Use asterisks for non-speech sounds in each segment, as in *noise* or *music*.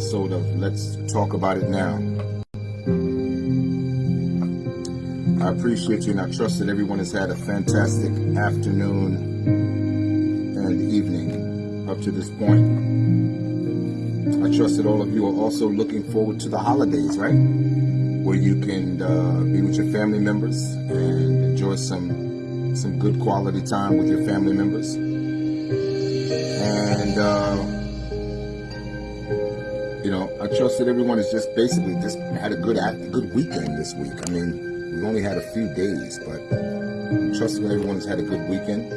episode of Let's Talk About It Now. I appreciate you and I trust that everyone has had a fantastic afternoon and evening up to this point. I trust that all of you are also looking forward to the holidays, right? Where you can uh, be with your family members and enjoy some some good quality time with your family members and uh, trust that everyone has just basically just had a good a good weekend this week. I mean, we've only had a few days, but I trust that everyone's had a good weekend.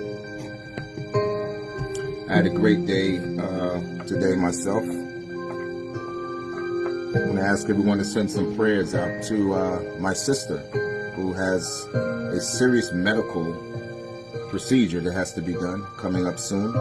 I had a great day uh, today myself. I want to ask everyone to send some prayers out to uh, my sister, who has a serious medical procedure that has to be done coming up soon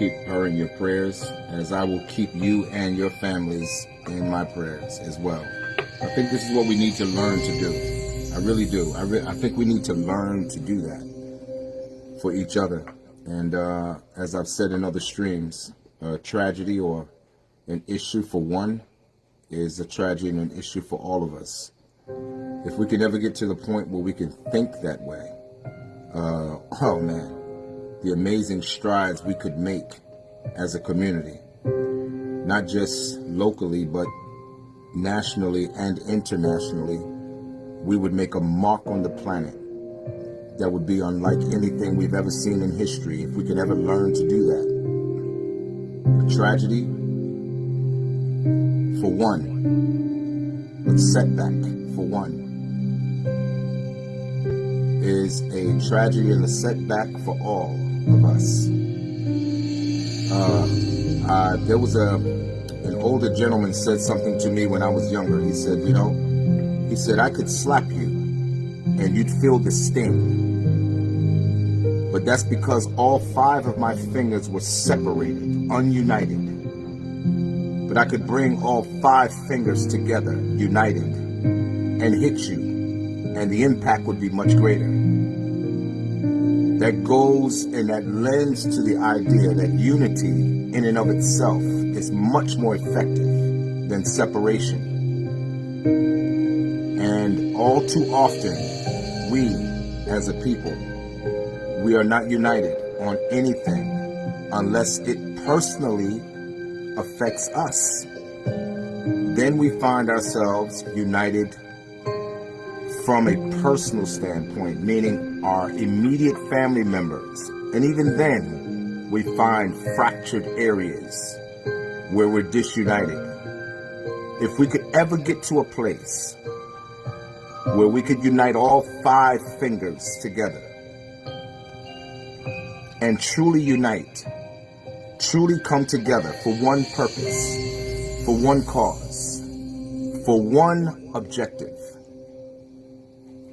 keep her in your prayers as I will keep you and your families in my prayers as well. I think this is what we need to learn to do. I really do. I, re I think we need to learn to do that for each other. And uh, as I've said in other streams, a tragedy or an issue for one is a tragedy and an issue for all of us. If we can ever get to the point where we can think that way, uh, oh man, the amazing strides we could make as a community, not just locally, but nationally and internationally, we would make a mark on the planet that would be unlike anything we've ever seen in history if we could ever learn to do that. A tragedy, for one, a setback, for one, is a tragedy and a setback for all of us. Uh, uh, there was a an older gentleman said something to me when I was younger. He said, you know, he said I could slap you and you'd feel the sting. But that's because all five of my fingers were separated, ununited. But I could bring all five fingers together, united, and hit you, and the impact would be much greater that goes and that lends to the idea that unity in and of itself is much more effective than separation. And all too often, we as a people, we are not united on anything unless it personally affects us. Then we find ourselves united from a personal standpoint, meaning our immediate family members. And even then, we find fractured areas where we're disunited. If we could ever get to a place where we could unite all five fingers together and truly unite, truly come together for one purpose, for one cause, for one objective,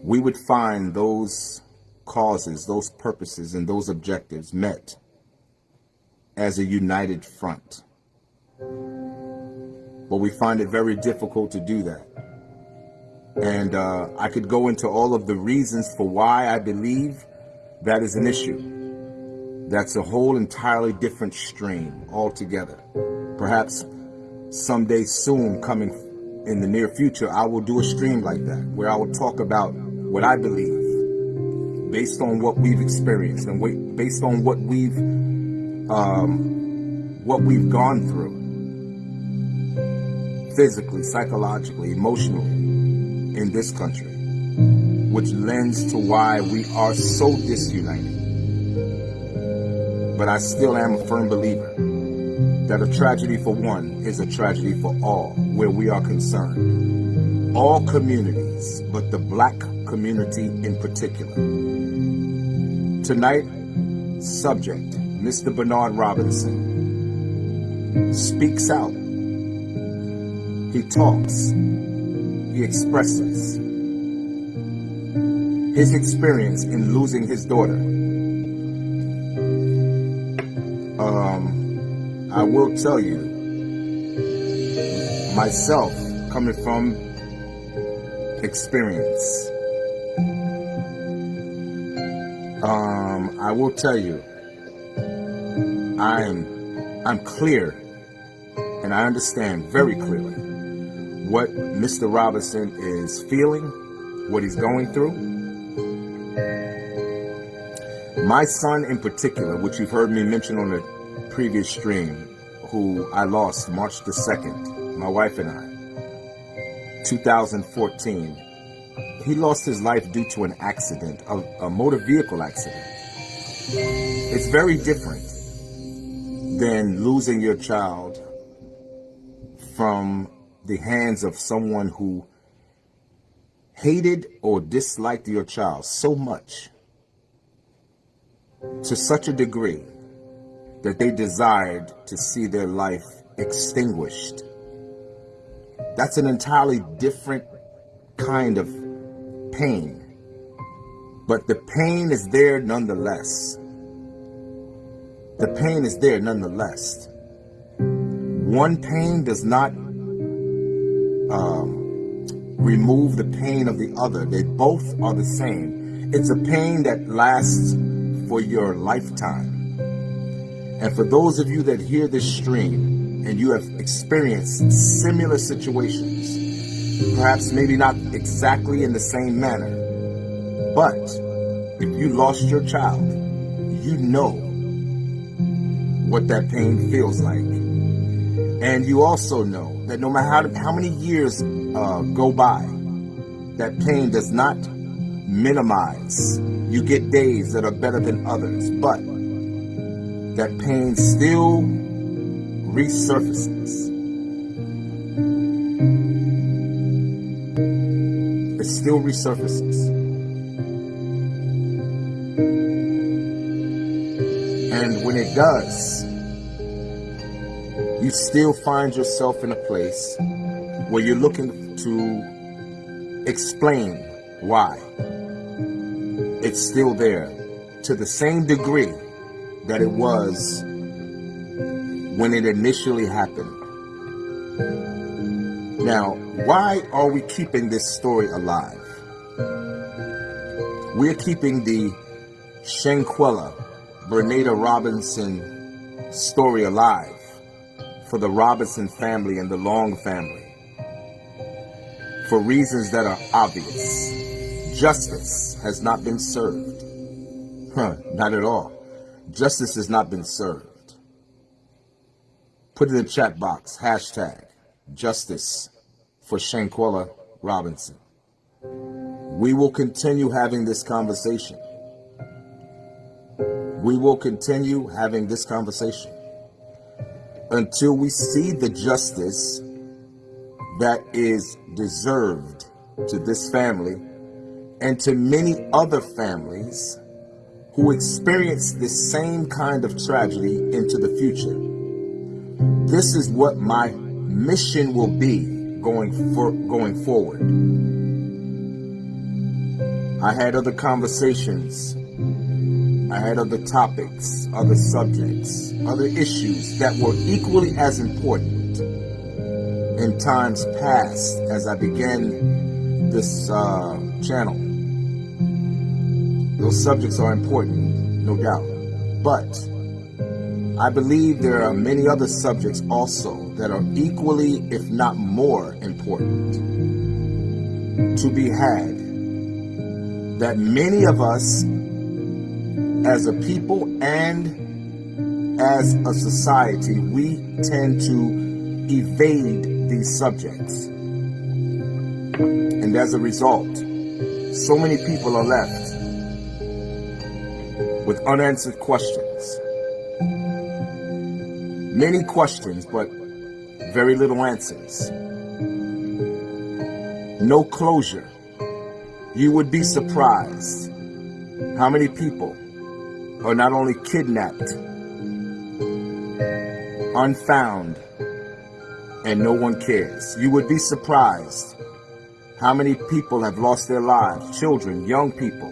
we would find those causes, those purposes, and those objectives met as a united front. But we find it very difficult to do that. And uh, I could go into all of the reasons for why I believe that is an issue. That's a whole entirely different stream altogether. Perhaps someday soon coming in the near future, I will do a stream like that where I will talk about what I believe, based on what we've experienced and based on what we've um, what we've gone through, physically, psychologically, emotionally, in this country, which lends to why we are so disunited. But I still am a firm believer that a tragedy for one is a tragedy for all, where we are concerned. All communities, but the black community in particular. Tonight, subject, Mr. Bernard Robinson, speaks out. He talks. He expresses his experience in losing his daughter. Um, I will tell you, myself, coming from experience, Um, I will tell you, I'm, I'm clear and I understand very clearly what Mr. Robinson is feeling, what he's going through. My son in particular, which you've heard me mention on the previous stream, who I lost March the 2nd, my wife and I, 2014, he lost his life due to an accident, a, a motor vehicle accident. It's very different than losing your child from the hands of someone who hated or disliked your child so much to such a degree that they desired to see their life extinguished. That's an entirely different kind of pain. But the pain is there nonetheless. The pain is there nonetheless. One pain does not um, remove the pain of the other. They both are the same. It's a pain that lasts for your lifetime. And for those of you that hear this stream and you have experienced similar situations, perhaps maybe not exactly in the same manner, but if you lost your child, you know what that pain feels like. And you also know that no matter how, how many years uh, go by, that pain does not minimize. You get days that are better than others, but that pain still resurfaces. Still resurfaces. And when it does, you still find yourself in a place where you're looking to explain why. It's still there to the same degree that it was when it initially happened. Now, why are we keeping this story alive? We're keeping the Shanquella Bernada Robinson story alive for the Robinson family and the Long family for reasons that are obvious. Justice has not been served. Huh, not at all. Justice has not been served. Put in the chat box, hashtag justice for Shanquella Robinson. We will continue having this conversation. We will continue having this conversation until we see the justice that is deserved to this family and to many other families who experience this same kind of tragedy into the future. This is what my mission will be going for going forward. I had other conversations I had other topics, other subjects, other issues that were equally as important in times past as I began this uh, channel. Those subjects are important, no doubt. But I believe there are many other subjects also that are equally, if not more important to be had that many of us as a people and as a society, we tend to evade these subjects. And as a result, so many people are left with unanswered questions. Many questions, but very little answers. No closure. You would be surprised how many people are not only kidnapped, unfound, and no one cares. You would be surprised how many people have lost their lives, children, young people.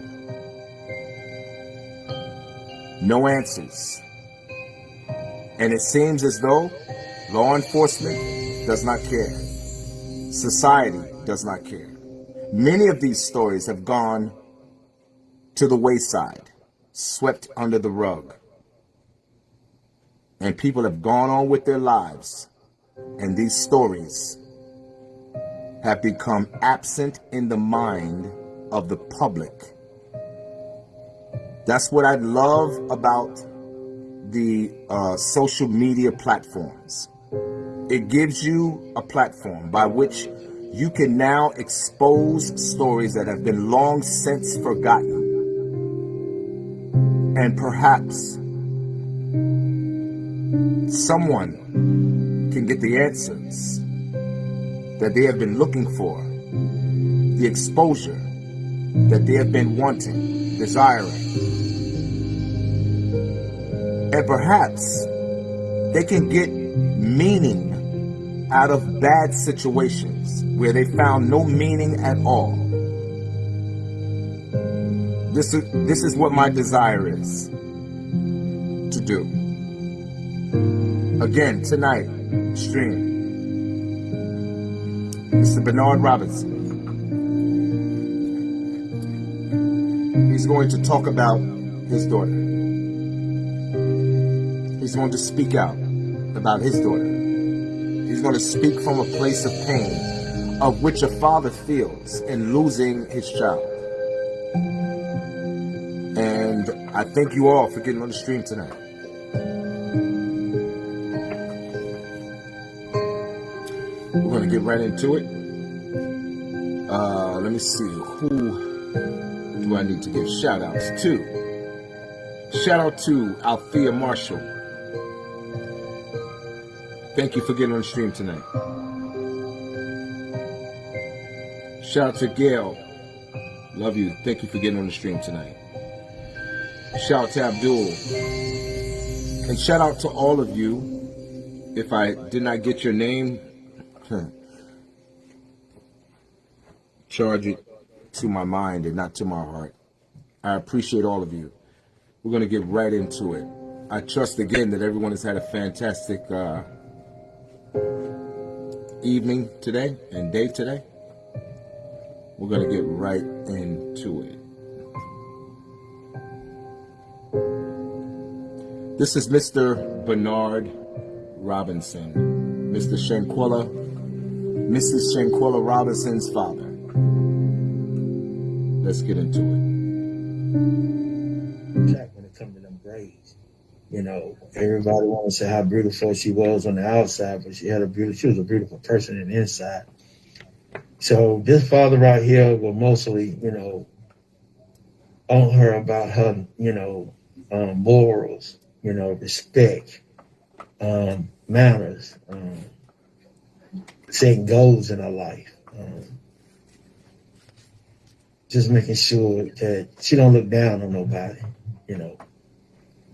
No answers. And it seems as though law enforcement does not care. Society does not care. Many of these stories have gone to the wayside swept under the rug. And people have gone on with their lives. And these stories have become absent in the mind of the public. That's what I love about the uh, social media platforms. It gives you a platform by which you can now expose stories that have been long since forgotten. And perhaps someone can get the answers that they have been looking for, the exposure that they have been wanting, desiring. And perhaps they can get meaning out of bad situations where they found no meaning at all. This is, this is what my desire is to do. Again, tonight, stream. Mr. Bernard Robinson. He's going to talk about his daughter. He's going to speak out about his daughter. Going to speak from a place of pain of which a father feels in losing his child. And I thank you all for getting on the stream tonight. We're going to get right into it. Uh, let me see. Who do I need to give shout outs to? Shout out to Althea Marshall. Thank you for getting on the stream tonight. Shout out to Gail. Love you. Thank you for getting on the stream tonight. Shout out to Abdul. And shout out to all of you. If I did not get your name, *laughs* charge it to my mind and not to my heart. I appreciate all of you. We're going to get right into it. I trust again that everyone has had a fantastic uh, evening today and day today. We're going to get right into it. This is Mr. Bernard Robinson, Mr. Shanquella, Mrs. Shanquella Robinson's father. Let's get into it. When you know, everybody wants to say how beautiful she was on the outside, but she had a beautiful, she was a beautiful person in the inside. So this father right here will mostly, you know, on her about her, you know, um, morals, you know, respect, um, manners, um, setting goals in her life. Um, just making sure that she don't look down on nobody, you know.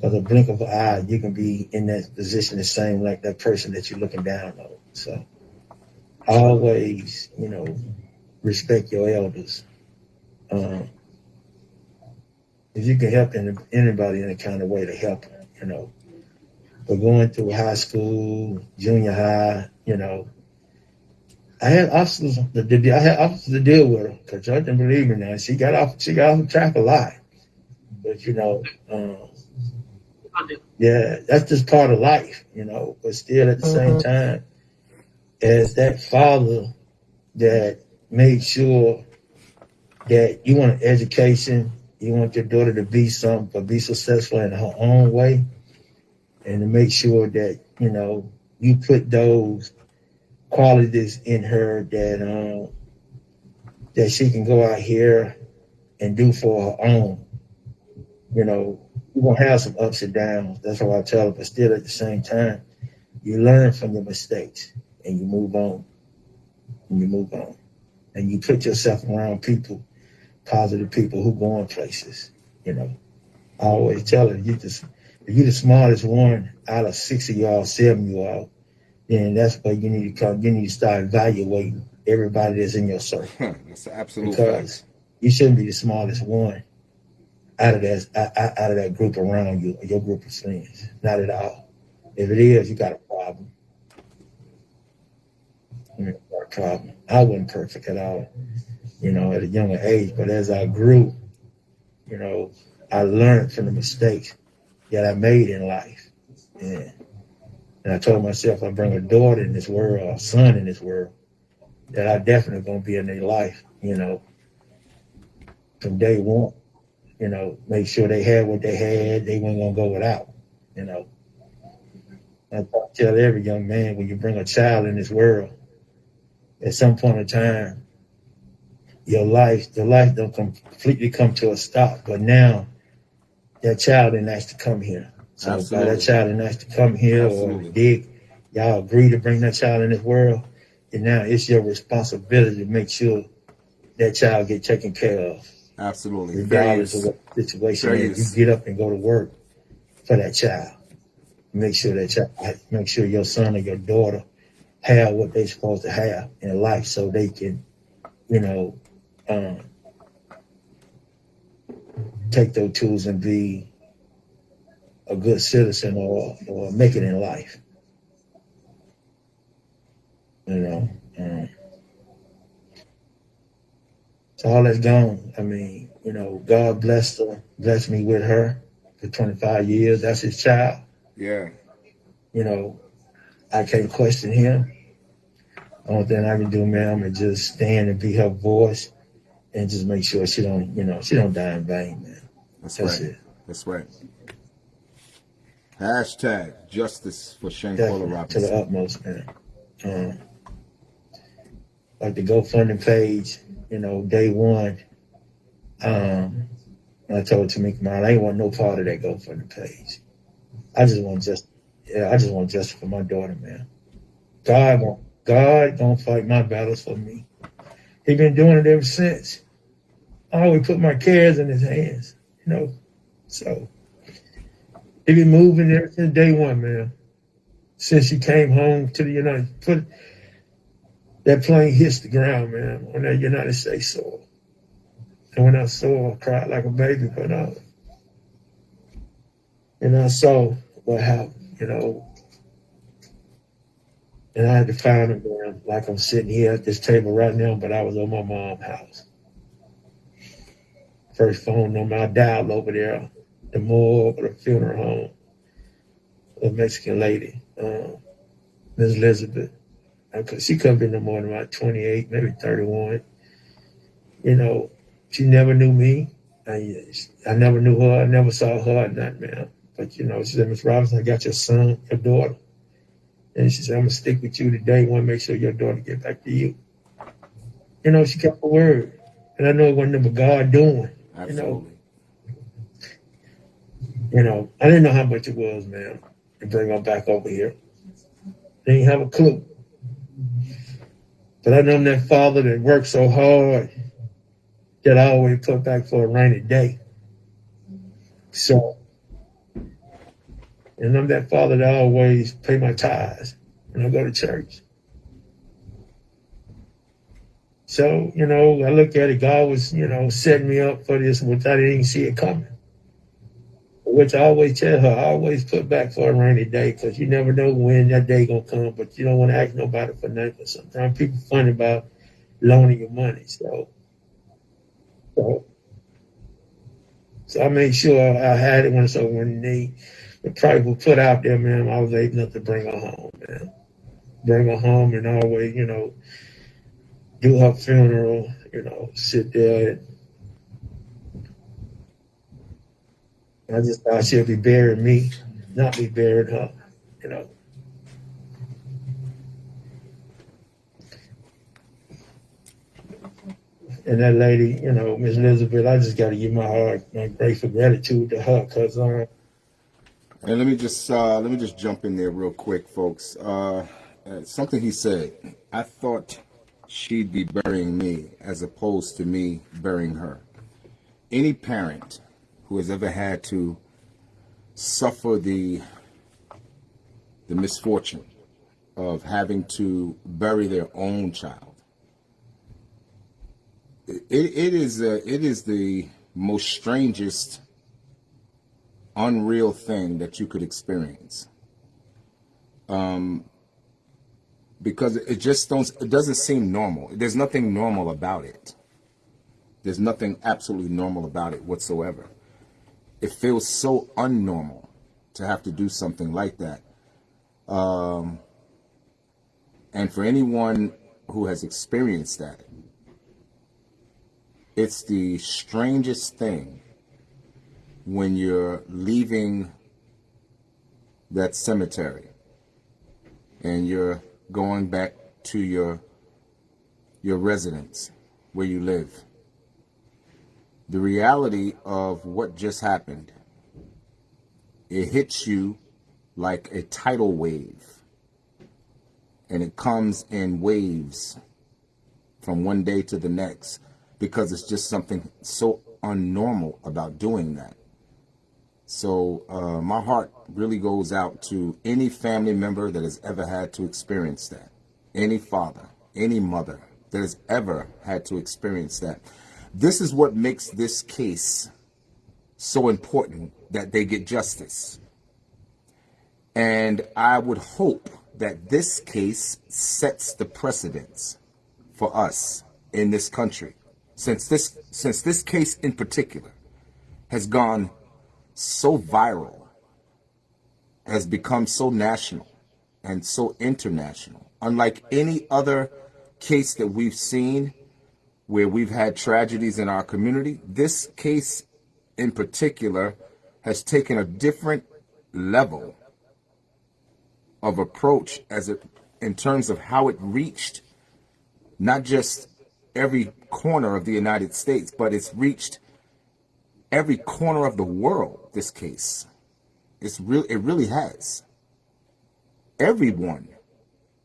Because a blink of an eye, you can be in that position the same like that person that you're looking down on. So always, you know, respect your elders. Um, if you can help anybody in a kind of way to help you know. But going through high school, junior high, you know, I had officers to deal. I had officers to deal with her because y'all didn't believe me. Now she got off. She got off track a lot, but you know, um, yeah, that's just part of life, you know. But still, at the mm-hmm. same time, as that father that made sure that you want an education, you want your daughter to be something, but be successful in her own way, and to make sure that you know you put those qualities in her that um, that she can go out here and do for her own. You know, you're gonna have some ups and downs. That's what I tell her. But still, at the same time, you learn from your mistakes and you move on. And you move on, and you put yourself around people, positive people who go going places. You know, I always tell her, you just if you're the smartest one out of six of y'all, seven of y'all, then that's where you need to come. You need to start evaluating everybody that's in your circle. *laughs* that's absolute because fact. you shouldn't be the smallest one out of that out of that group around you, your group of friends. Not at all. If it is, you got a problem. Problem. I wasn't perfect at all, you know, at a younger age. But as I grew, you know, I learned from the mistakes that I made in life. And, I told myself I bring a daughter in this world, or a son in this world, that I definitely gonna be in their life, you know, from day one. You know, make sure they had what they had, they weren't gonna go without, you know. I tell every young man when you bring a child in this world, at some point in time, your life, the life don't completely come to a stop. But now that child didn't ask to come here. So by Absolutely. that child didn't ask to come here Absolutely. or dig, y'all agree to bring that child in this world. And now it's your responsibility to make sure that child get taken care of, Absolutely. Regardless of what situation Fair is. You get up and go to work for that child. Make sure that child, make sure your son or your daughter have what they're supposed to have in life so they can, you know, um, take those tools and be a good citizen or, or make it in life. You know, um, so all that's gone. I mean, you know, God blessed her, blessed me with her for 25 years. That's his child. Yeah. You know, I can't question him. Only thing I can do, ma'am, is just stand and be her voice and just make sure she don't, you know, she don't die in vain, man. That's, That's right. it. That's right. Hashtag justice for Shanquella Definitely, to the utmost, man. Um, like the GoFundMe page, you know, day one, um, I told Tamika, I ain't want no part of that GoFundMe page. I just want just, yeah, I just want justice for my daughter, man. God, gon- God gonna fight my battles for me. He been doing it ever since. I always put my cares in his hands, you know. So he been moving ever since day one, man. Since she came home to the United, put that plane hits the ground, man, on that United States soil. And when I saw I cried like a baby, but uh, and I saw what happened, you know. And I had to find her, man, like I'm sitting here at this table right now, but I was on my mom's house. First phone number I dialed over there, the morgue or the funeral home, a Mexican lady, um, Miss Elizabeth. Could, she could in the morning about 28, maybe 31. You know, she never knew me. I, I never knew her. I never saw her or nothing, man. But, you know, she said, Miss Robinson, I got your son, your daughter. And she said, I'm going to stick with you today. want to make sure your daughter get back to you. You know, she kept her word. And I know it wasn't but God doing. Absolutely. You know, I didn't know how much it was, man, to bring her back over here. Didn't have a clue. But I know that father that worked so hard that I always put back for a rainy day. So, and I'm that father that always pay my tithes when I go to church. So, you know, I look at it, God was, you know, setting me up for this, which I didn't see it coming. Which I always tell her, I always put back for a rainy day because you never know when that day gonna come, but you don't want to ask nobody for nothing. sometimes people funny about loaning you money. So, so, so I made sure I had it when so when they the price was put out there, man, I was able to bring her home, man. Bring her home and always, you know, do her funeral, you know, sit there and I just thought she'd be burying me, not be burying her, you know. And that lady, you know, Miss Elizabeth, I just got to give my heart, my grateful gratitude to her, cause uh, And let me just uh, let me just jump in there real quick, folks. Uh, uh, something he said. I thought she'd be burying me as opposed to me burying her. Any parent who has ever had to suffer the the misfortune of having to bury their own child. It, it is uh, it is the most strangest unreal thing that you could experience. Um, because it just don't, it doesn't seem normal. There's nothing normal about it. There's nothing absolutely normal about it whatsoever. It feels so unnormal to have to do something like that. Um, and for anyone who has experienced that, it's the strangest thing when you're leaving that cemetery and you're going back to your your residence where you live. The reality of what just happened, it hits you like a tidal wave. And it comes in waves from one day to the next because it's just something so unnormal about doing that. So uh, my heart really goes out to any family member that has ever had to experience that. Any father, any mother that has ever had to experience that. This is what makes this case so important that they get justice. And I would hope that this case sets the precedence for us in this country. Since this since this case in particular has gone so viral, has become so national and so international, unlike any other case that we've seen where we've had tragedies in our community, this case in particular has taken a different level of approach as it in terms of how it reached not just every corner of the United States, but it's reached every corner of the world, this case. It's real it really has. Everyone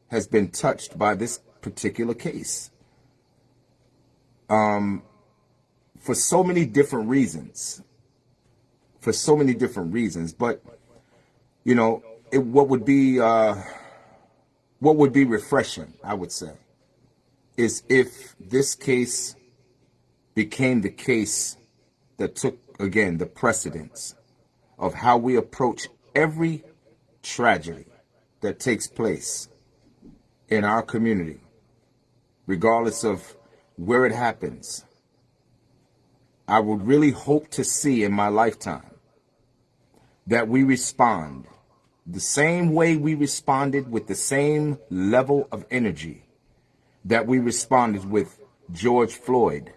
has been touched by this particular case. Um, for so many different reasons. For so many different reasons. But, you know, it, what would be uh, what would be refreshing, I would say, is if this case became the case that took again the precedence of how we approach every tragedy that takes place in our community, regardless of where it happens. I would really hope to see in my lifetime that we respond the same way we responded with the same level of energy that we responded with George Floyd.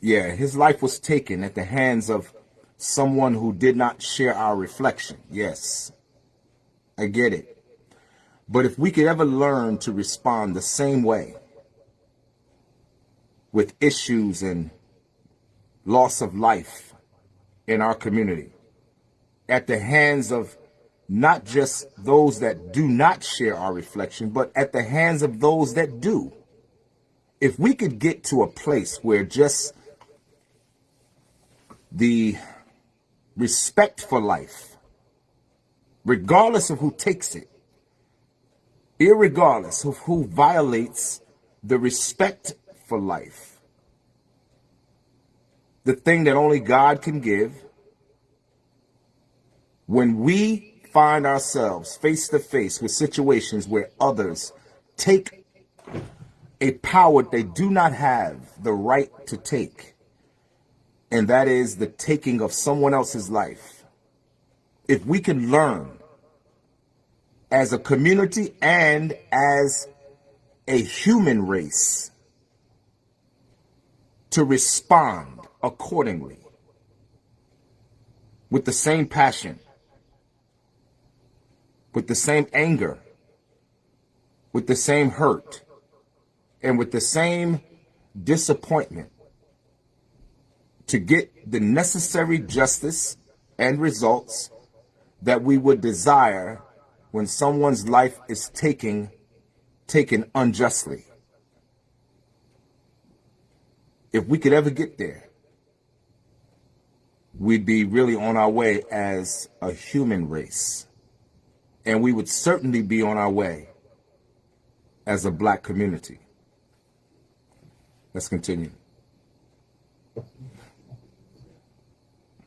Yeah, his life was taken at the hands of someone who did not share our reflection. Yes, I get it. But if we could ever learn to respond the same way with issues and loss of life in our community, at the hands of not just those that do not share our reflection, but at the hands of those that do. If we could get to a place where just the respect for life, regardless of who takes it, irregardless of who violates the respect for life, the thing that only God can give, when we find ourselves face to face with situations where others take a power they do not have the right to take, and that is the taking of someone else's life. If we can learn as a community and as a human race to respond accordingly with the same passion, with the same anger, with the same hurt, and with the same disappointment to get the necessary justice and results that we would desire when someone's life is taken taken unjustly. If we could ever get there, we'd be really on our way as a human race. And we would certainly be on our way as a black community. Let's continue. I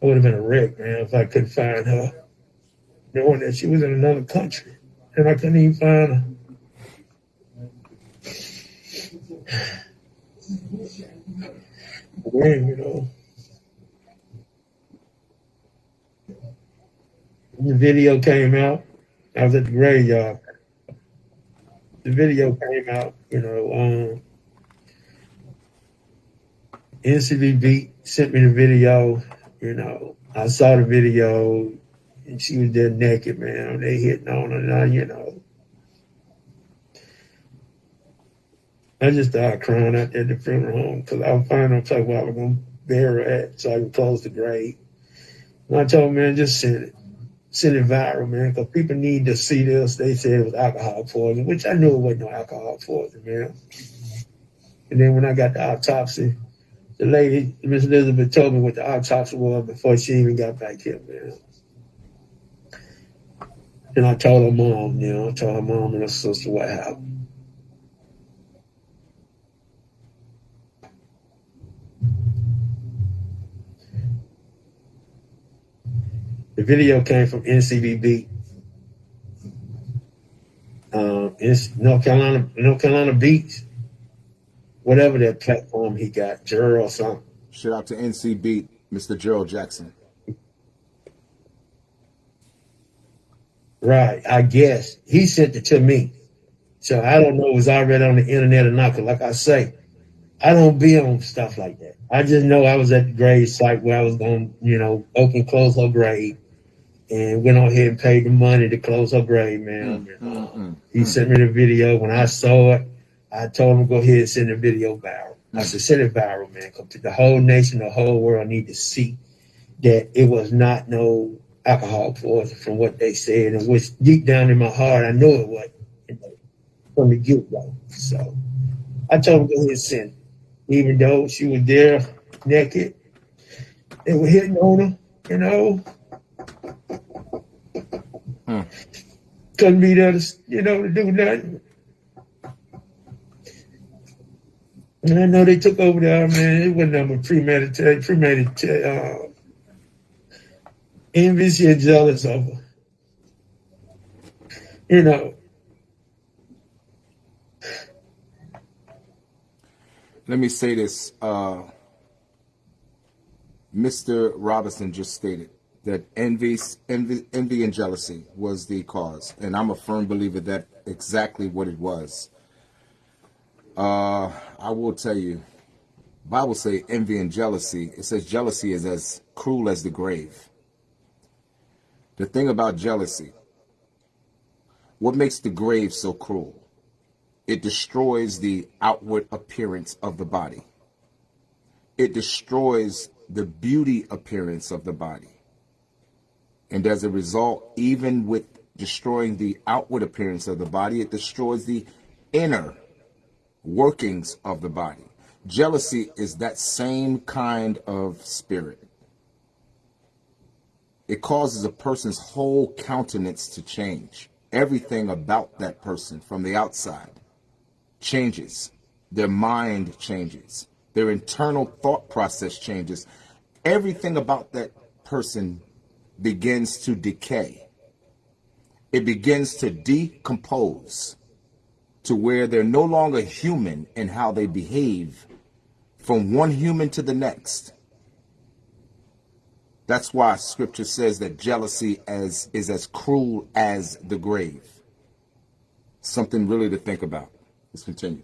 would have been a wreck, man, if I couldn't find her knowing that she was in another country and I couldn't even find her. Where, you know. The video came out. I was at the graveyard. The video came out, you know. Um, beat sent me the video, you know. I saw the video, and she was there naked, man. They hitting on her, now, you know. I just started crying out there at the funeral home because I was finding a place where I was going to bury her at so I could close the grave. And I told man, just send it. Send it viral, man, because people need to see this. They said it was alcohol poisoning, which I knew it wasn't no alcohol poisoning, man. And then when I got the autopsy, the lady, Miss Elizabeth, told me what the autopsy was before she even got back here, man. And I told her mom, you know, I told her mom and her sister what happened. The video came from NCBB, um, North Carolina, North Carolina Beach, whatever that platform he got, Gerald something. Shout out to NCB, Mr. Gerald Jackson. Right, I guess he sent it to me, so I don't know if it was already on the internet or not. Cause like I say, I don't be on stuff like that. I just know I was at the grave site where I was going, you know, open close her grave and went on ahead and paid the money to close her grave, man. Mm, mm, mm, he sent me the video. When I saw it, I told him go ahead and send the video viral. I said, send it viral, man. Come to the whole nation, the whole world need to see that it was not no alcohol poison from what they said, and which deep down in my heart, I know it was you know, from the get go. So I told him go ahead and send. Even though she was there naked, they were hitting on her, you know, Hmm. Couldn't be there to, you know, to do nothing. And I know they took over there, man. It wasn't nothing premeditated, premeditated, uh, envious and jealous of. You know. Let me say this. Uh, Mr. Robinson just stated that envy, envy, envy and jealousy was the cause, and I'm a firm believer that exactly what it was. Uh, I will tell you, Bible say envy and jealousy. It says jealousy is as cruel as the grave. The thing about jealousy, what makes the grave so cruel? It destroys the outward appearance of the body. It destroys the beauty appearance of the body and as a result, even with destroying the outward appearance of the body, it destroys the inner workings of the body. Jealousy is that same kind of spirit. It causes a person's whole countenance to change. Everything about that person from the outside changes. Their mind changes. Their internal thought process changes. Everything about that person begins to decay. It begins to decompose to where they're no longer human in how they behave from one human to the next. That's why scripture says that jealousy as, is as cruel as the grave. Something really to think about. Let's continue.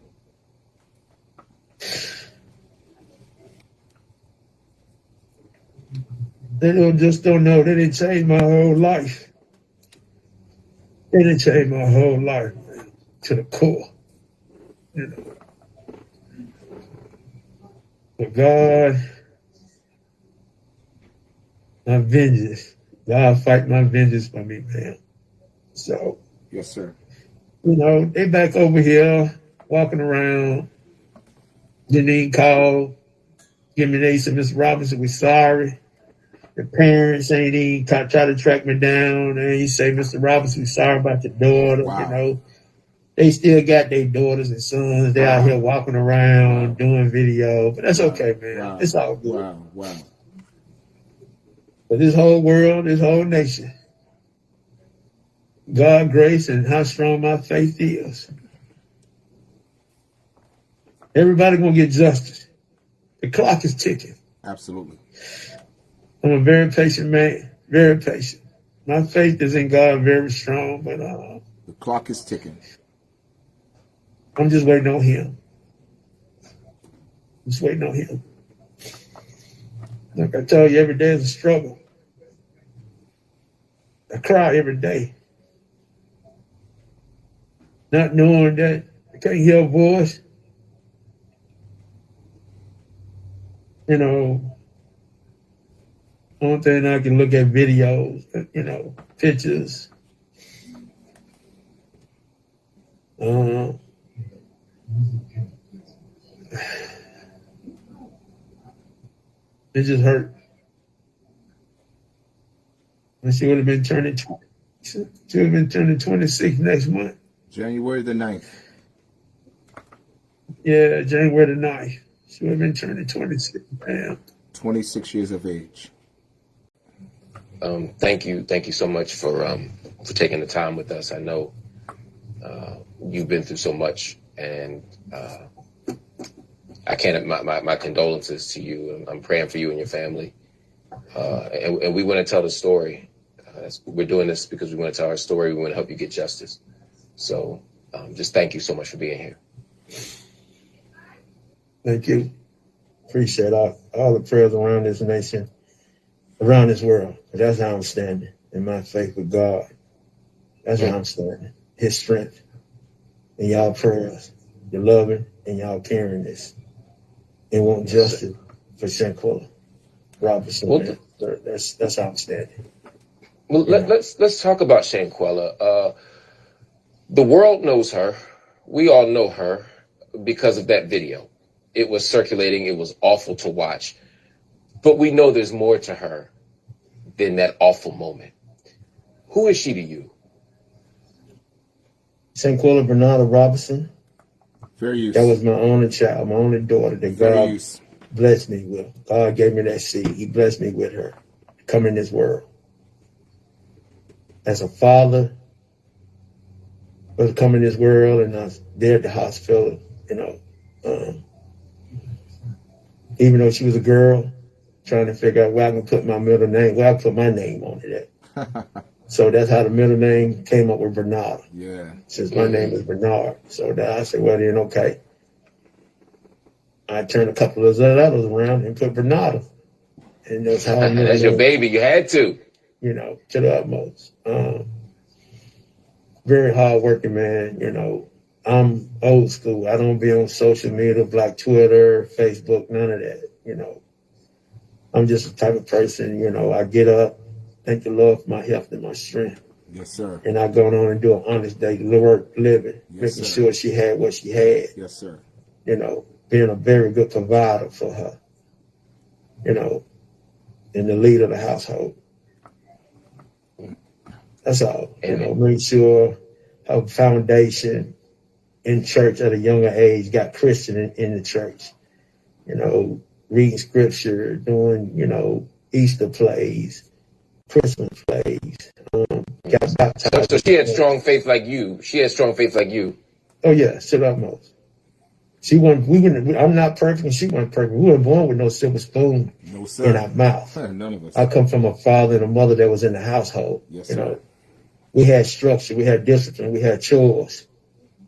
They just don't know. They didn't change my whole life. They didn't change my whole life to the core. You know. But God, my vengeance. God fight my vengeance for me, man. So Yes, sir. You know, they back over here walking around. Janine called. Give me they said, Mr. Robinson, we sorry. The parents ain't even try, try to track me down. And he say, Mr. Robinson, we sorry about your daughter. Wow. You know, they still got their daughters and sons. They wow. out here walking around doing video, but that's okay, man. It's all good. Wow, wow. But this whole world, this whole nation, God grace and how strong my faith is. Everybody gonna get justice. The clock is ticking. Absolutely. I'm a very patient man, very patient. my faith is in God very strong, but uh, The clock is ticking. I'm just waiting on Him. Just waiting on Him. Like I tell you, every day is a struggle. I cry every day, not knowing that I can't hear a voice. You know, only thing I can look at videos, you know, pictures. Uh, it just hurt. And she would have been turning, tw- she would have been turning 26 next month. January the 9th. Yeah, January the 9th. She would have been turning 26. Damn. 26 years of age. Um, thank you, thank you so much for um, for taking the time with us. I know uh, you've been through so much, and uh, I can't. My, my, my condolences to you. I'm, praying for you and your family, uh, and, and we want to tell the story. Uh, we're doing this because we want to tell our story. We want to help you get justice. So, um, just thank you so much for being here. Thank you. Appreciate all, all the prayers around this nation, around this world. That's how I'm standing in my faith with God. That's how I'm standing. His strength and y'all prayers, your loving and y'all caring this and want justice for Shanquella Robinson. Well, man. So That's that's how I'm standing. Well, let, let's let's talk about Shanquella. Uh, the world knows her. We all know her because of that video. It was circulating. It was awful to watch, but we know there's more to her than that awful moment. Who is she to you? Shanquella Bernardo Robinson, Fair use. that was my only child, my only daughter that Fair God use. blessed me with. God gave me that seed. He blessed me with her to come in this world. As a father, was coming in this world, and I was there at the hospital. You know, um, even though she was a girl, trying to figure out where I can put my middle name, where I put my name on it at. *laughs* So that's how the middle name came up with Bernard yeah. since my name is Bernard. So that I said, well, then, okay. I turned a couple of those letters around and put Bernardo. And that's how I *laughs* knew, That's your baby. You had to. you know, to the utmost. Um, very hard working man, you know. I'm old school. I don't be on social media, like Twitter, Facebook, none of that, you know. I'm just the type of person, you know, I get up, thank the Lord for my health and my strength. Yes, sir. and I go on and do an honest day, work, living, Yes, making sir. sure she had what she had. Yes, sir. You know, being a very good provider for her. You know, and the leader of the household. That's all. You know, make sure her foundation in church at a younger age got Christian in, in the church. You know, reading scripture, doing you know Easter plays, Christmas plays. Um, got So, baptized. so she had strong faith like you. She had strong faith like you. Oh yeah, to the utmost. She wasn't. We wouldn't. I'm not perfect, she wasn't perfect. We weren't born with no silver spoon No, in sir. our mouth. *laughs* None of us. I come from a father and a mother that was in the household. Yes, you sir. know, we had structure, we had discipline, we had chores.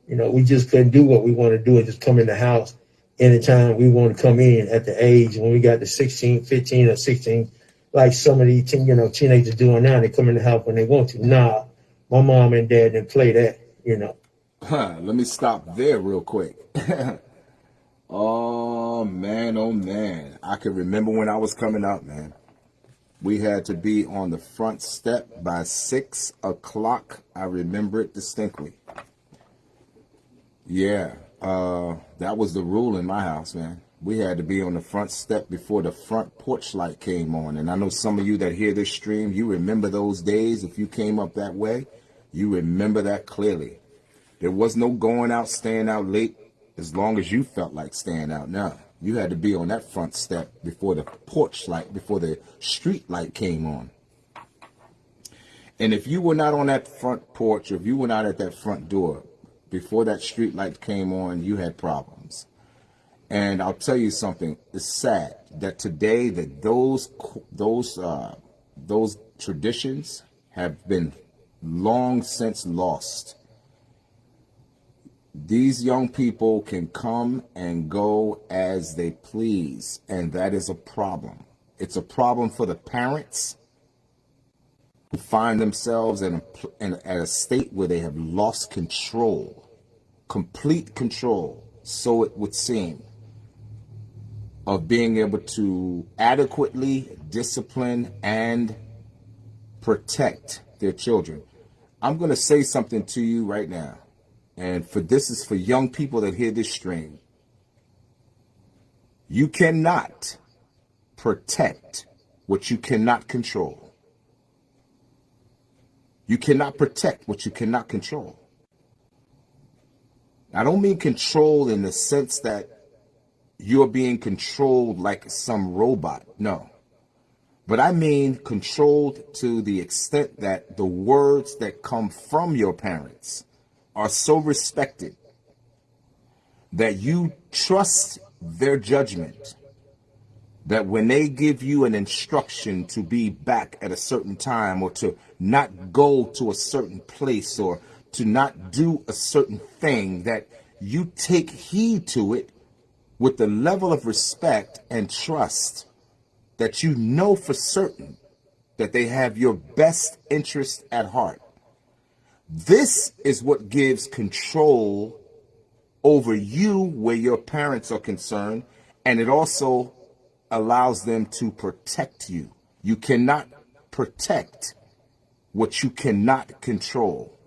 You know, we just couldn't do what we want to do and just come in the house anytime we want to come in at the age when we got to 16, 15 or 16, like some of these you know, teenagers doing now. They come in the house when they want to. Nah, my mom and dad didn't play that, you know. Huh, let me stop there real quick. *laughs* oh man, oh man. I can remember when I was coming up, man. We had to be on the front step by six o'clock. I remember it distinctly. Yeah, uh, that was the rule in my house, man. We had to be on the front step before the front porch light came on. And I know some of you that hear this stream, you remember those days. If you came up that way, you remember that clearly. There was no going out, staying out late as long as you felt like staying out. Now, you had to be on that front step before the porch light, before the street light came on. And if you were not on that front porch, or if you were not at that front door before that street light came on, you had problems. And I'll tell you something, it's sad that today that those those uh, those traditions have been long since lost. These young people can come and go as they please, and that is a problem. It's a problem for the parents who find themselves in a, in at a state where they have lost control, complete control, so it would seem, of being able to adequately discipline and protect their children. I'm going to say something to you right now. And for this is for young people that hear this stream. You cannot protect what you cannot control. You cannot protect what you cannot control. I don't mean control in the sense that you're being controlled like some robot. No. But I mean controlled to the extent that the words that come from your parents are so respected that you trust their judgment that when they give you an instruction to be back at a certain time or to not go to a certain place or to not do a certain thing that you take heed to it with the level of respect and trust that you know for certain that they have your best interest at heart. This is what gives control over you where your parents are concerned, and it also allows them to protect you. You cannot protect what you cannot control.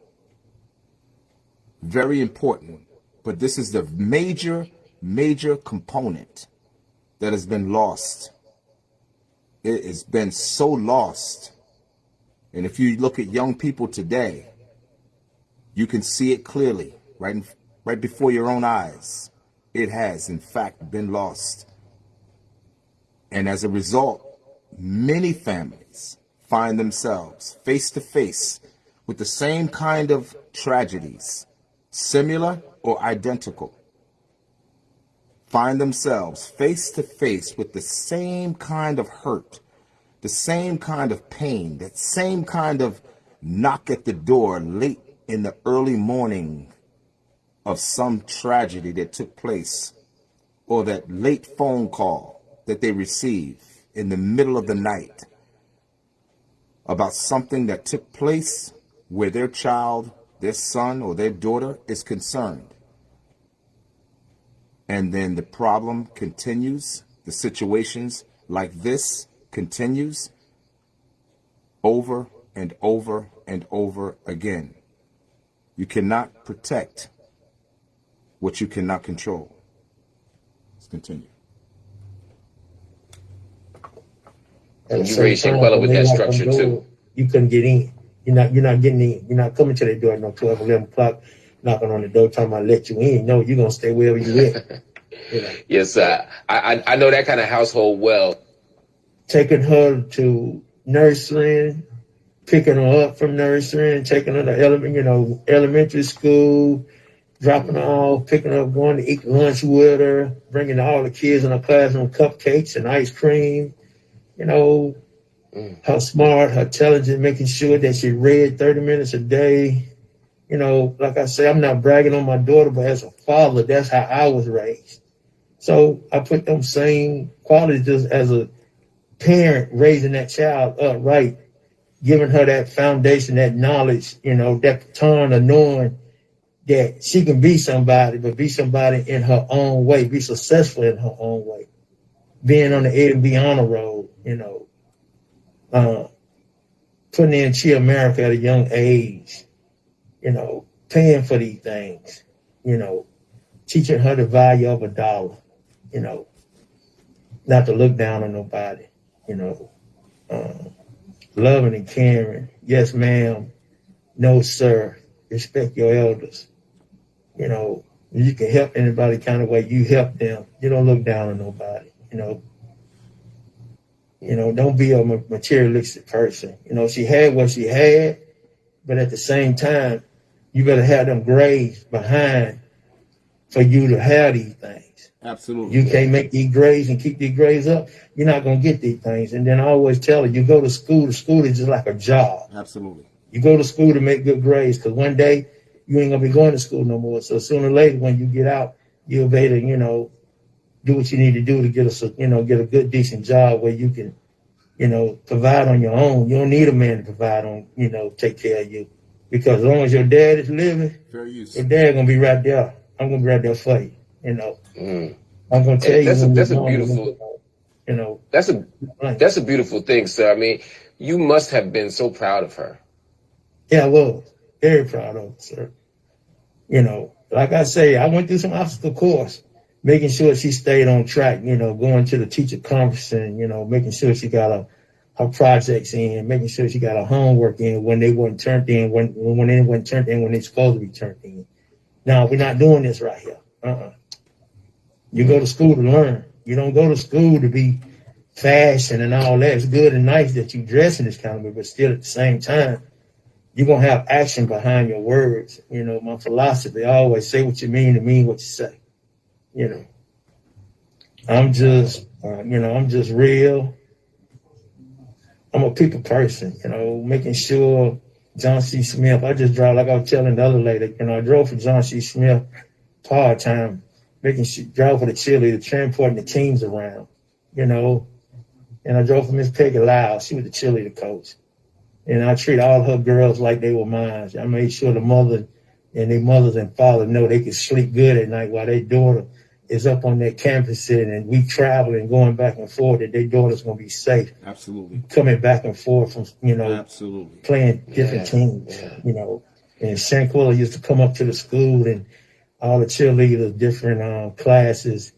Very important, but this is the major, major component that has been lost. It has been so lost. And if you look at young people today, you can see it clearly, right, in, right before your own eyes. It has, in fact, been lost. And as a result, many families find themselves face to face with the same kind of tragedies, similar or identical. Find themselves face to face with the same kind of hurt, the same kind of pain, that same kind of knock at the door late in the early morning of some tragedy that took place or that late phone call that they receive in the middle of the night about something that took place where their child, their son or their daughter is concerned. And then the problem continues, the situations like this continues over and over and over again. You cannot protect what you cannot control. Let's continue. At the You same raised time, Shanquella with that structure on too. You couldn't get in. You're not. You're not getting in. You're not coming to the door at no 12, 11 o'clock, knocking on the door, talking about let you in. No, you're gonna stay wherever you at. you *laughs* know, Yes, uh, I, I I know that kind of household well. taking her to nursery, picking her up from nursery, and taking her to element, you know, elementary school, dropping her off, picking her up, going to eat lunch with her, bringing all the kids in her classroom cupcakes and ice cream. You know, Mm. her smart, her intelligent, making sure that she read 30 minutes a day. You know, like I say, I'm not bragging on my daughter, but as a father, that's how I was raised. So I put them same qualities just as a parent raising that child upright, giving her that foundation, that knowledge, you know, that baton of knowing that she can be somebody, but be somebody in her own way, be successful in her own way. Being on the A and B honor road, you know, uh, putting in Chi America at a young age, you know, paying for these things, you know, teaching her the value of a dollar, you know, not to look down on nobody, you know, um, loving and caring. Yes, ma'am. No, sir. Respect your elders. You know, you can help anybody kind of way you help them. You don't look down on nobody. You know, you know, don't be a materialistic person. You know, she had what she had, but at the same time, you better have them grades behind for you to have these things. Absolutely. You can't make these grades and keep these grades up. You're not gonna get these things. And then I always tell her, you go to school. The school is just like a job. Absolutely. You go to school to make good grades because one day you ain't gonna be going to school no more. So sooner or later, when you get out, you'll be able to, you know, do what you need to do to get a, you know, get a good, decent job where you can, you know, provide on your own. You don't need a man to provide on, you know, take care of you. Because as long as your dad is living, Fair use. your dad gonna be right there. I'm gonna be right there for you. You know, Mm. I'm gonna tell Hey, you. that's a- that's a beautiful- You know, That's a like, that's a beautiful thing, sir. I mean, you must have been so proud of her. yeah, I was very proud of it, sir. You know, like I say, I went through some obstacle course, making sure she stayed on track. You know, going to the teacher conference and you know, making sure she got a her projects in, making sure she got her homework in when they weren't turned in, when when they weren't turned in when they supposed to be turned in. Now we're not doing this right here. Uh-uh. You go to school to learn. You don't go to school to be fashion and all that. It's good and nice that you dress in this kind of way, but still at the same time, you're gonna have action behind your words. You know, my philosophy I always say what you mean and mean what you say. You know, I'm just, uh, you know, I'm just real. I'm a people person. You know, making sure John C. Smith. I just drive like I was telling the other lady. You know, I drove for John C. Smith part time, making sure drove for the cheerleader, transporting the teams around. You know, and I drove for Miss Peggy Lyle. She was the cheerleader coach and I treat all her girls like they were mine. I made sure the mother and their mothers and fathers know they could sleep good at night while their daughter is up on their campus and we traveling, going back and forth that their daughter's gonna be safe Absolutely. coming back and forth from you know Absolutely. playing different Yeah, teams. yeah. You know, and Shanquella used to come up to the school and all the cheerleaders, different um, classes,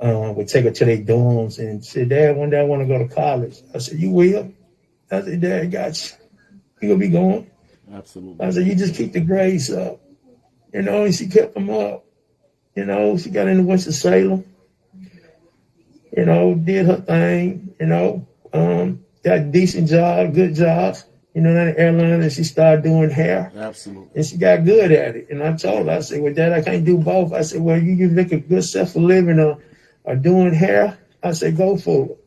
um, would take her to their dorms and say, Dad, one day I want to go to college. I said, You will? I said, Dad, got you. You gonna be going? Absolutely. I said, You just keep the grades up. You know, and she kept them up. You know, she got into Winston-Salem. You know, did her thing, you know, um, got a decent job, good jobs, you know, at an airline and she started doing hair Absolutely. and she got good at it. And I told her, I said, Well, Dad, I can't do both. I said, Well, you, you make a good self for living or, or doing hair. I said, Go for it.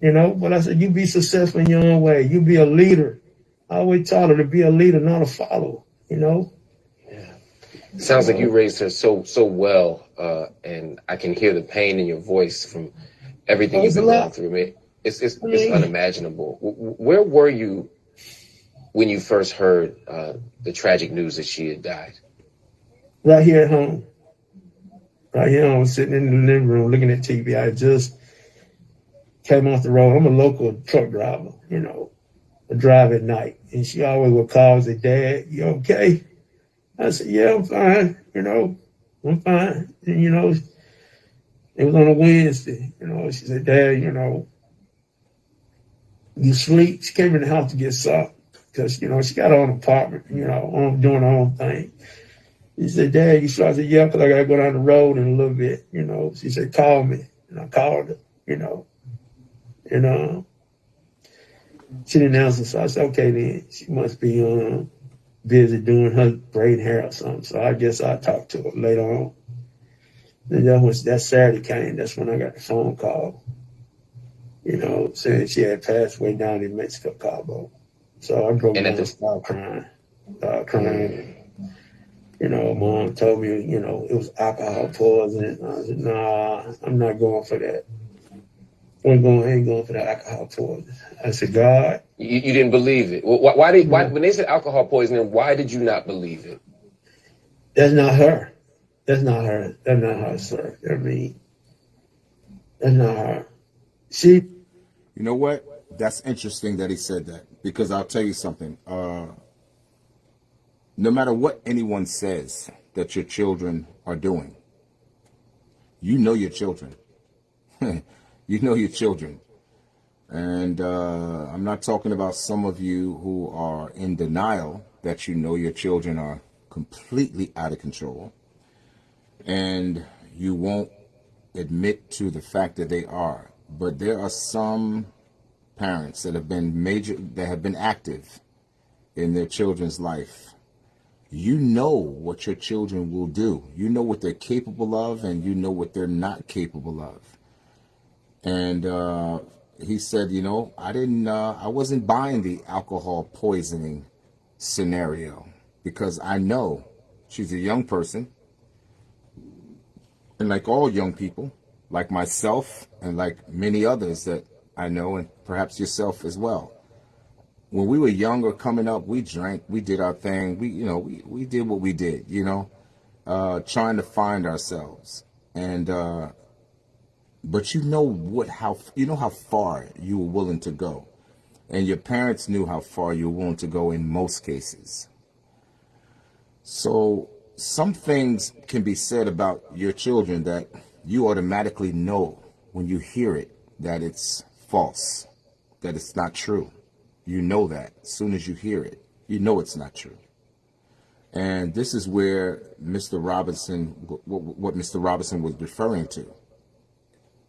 You know, but I said, You be successful in your own way. You be a leader. I always taught her to be a leader, not a follower, you know? Sounds like you raised her so so well, uh, and I can hear the pain in your voice from everything you've been going through. Man, it's it's, it's unimaginable. Where were you when you first heard uh, the tragic news that she had died? Right here at home. Right here, I was sitting in the living room looking at TV. I just came off the road. I'm a local truck driver, you know, I drive at night. And she always would call and say, Dad, you okay? I said, Yeah, I'm fine, you know, I'm fine. And, you know, it was on a Wednesday, you know, she said, Dad, you know, you sleep. She came in the house to get something because, you know, she got her own apartment, you know, on, doing her own thing. He said, Dad, you sure? I said, yeah, because I got to go down the road in a little bit, you know. She said, call me. And I called her, you know. And uh, she didn't answer. So I said, okay, then. She must be uh, busy doing her braid hair or something. So I guess I'll talk to her later on. And that was that Saturday came. That's when I got the phone call, you know, saying she had passed away down in Mexico, Cabo. So I broke And down and started crying, started crying. You know, mom told me, you know, it was alcohol poisoning. I said, nah, I'm not going for that. I'm going, I ain't going for that alcohol poisoning. I said, God, You, you didn't believe it. Why, why did why when they said alcohol poisoning? Why did you not believe it? that's not her. That's not her. That's not her, sir. I mean, that's not her. She, You know what? That's interesting that he said that because I'll tell you something. Uh, no matter what anyone says that your children are doing, you know your children. *laughs* you know your children. And uh, I'm not talking about some of you who are in denial that you know your children are completely out of control and you won't admit to the fact that they are. But there are some parents that have been major, that have been active in their children's life. you know what your children will do. You know what they're capable of, and you know what they're not capable of. And uh, he said, you know, I didn't, uh, I wasn't buying the alcohol poisoning scenario because I know she's a young person, and like all young people, like myself and like many others that I know, and perhaps yourself as well when we were younger coming up, we drank, we did our thing. We, you know, we, we did what we did, you know, uh, trying to find ourselves. And, uh, but you know what, how, you know how far you were willing to go. And your parents knew how far you were willing to go in most cases. So some things can be said about your children that you automatically know when you hear it that it's false, that it's not true. You know that as soon as you hear it. You know it's not true. And this is where Mr. Robinson, what, Mr. Robinson was referring to.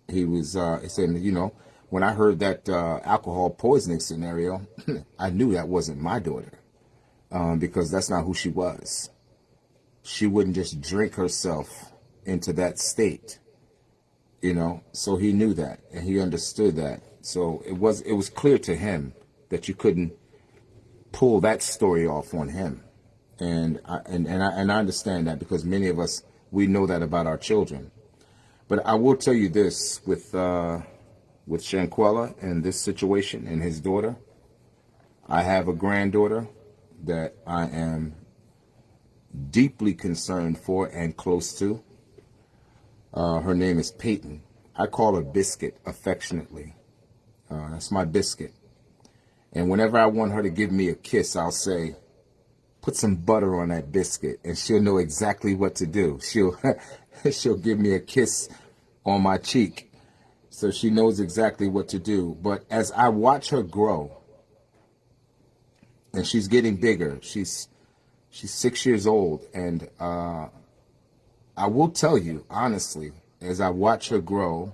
He was, uh, said, you know, when I heard that uh, alcohol poisoning scenario, *clears throat* I knew that wasn't my daughter um, because that's not who she was. She wouldn't just drink herself into that state, you know. So he knew that and he understood that. So it was it was clear to him that you couldn't pull that story off on him. And I, and and I, and I understand that because many of us we know that about our children. But I will tell you this with uh, with Shanquella and this situation and his daughter. I have a granddaughter that I am deeply concerned for and close to. Uh, her name is Peyton. I call her Biscuit affectionately. Uh, that's my biscuit. And whenever I want her to give me a kiss, I'll say, put some butter on that biscuit and she'll know exactly what to do. She'll, *laughs* *laughs* she'll give me a kiss on my cheek. So she knows exactly what to do. But as I watch her grow and she's getting bigger, she's, she's six years old. And, uh, I will tell you honestly, as I watch her grow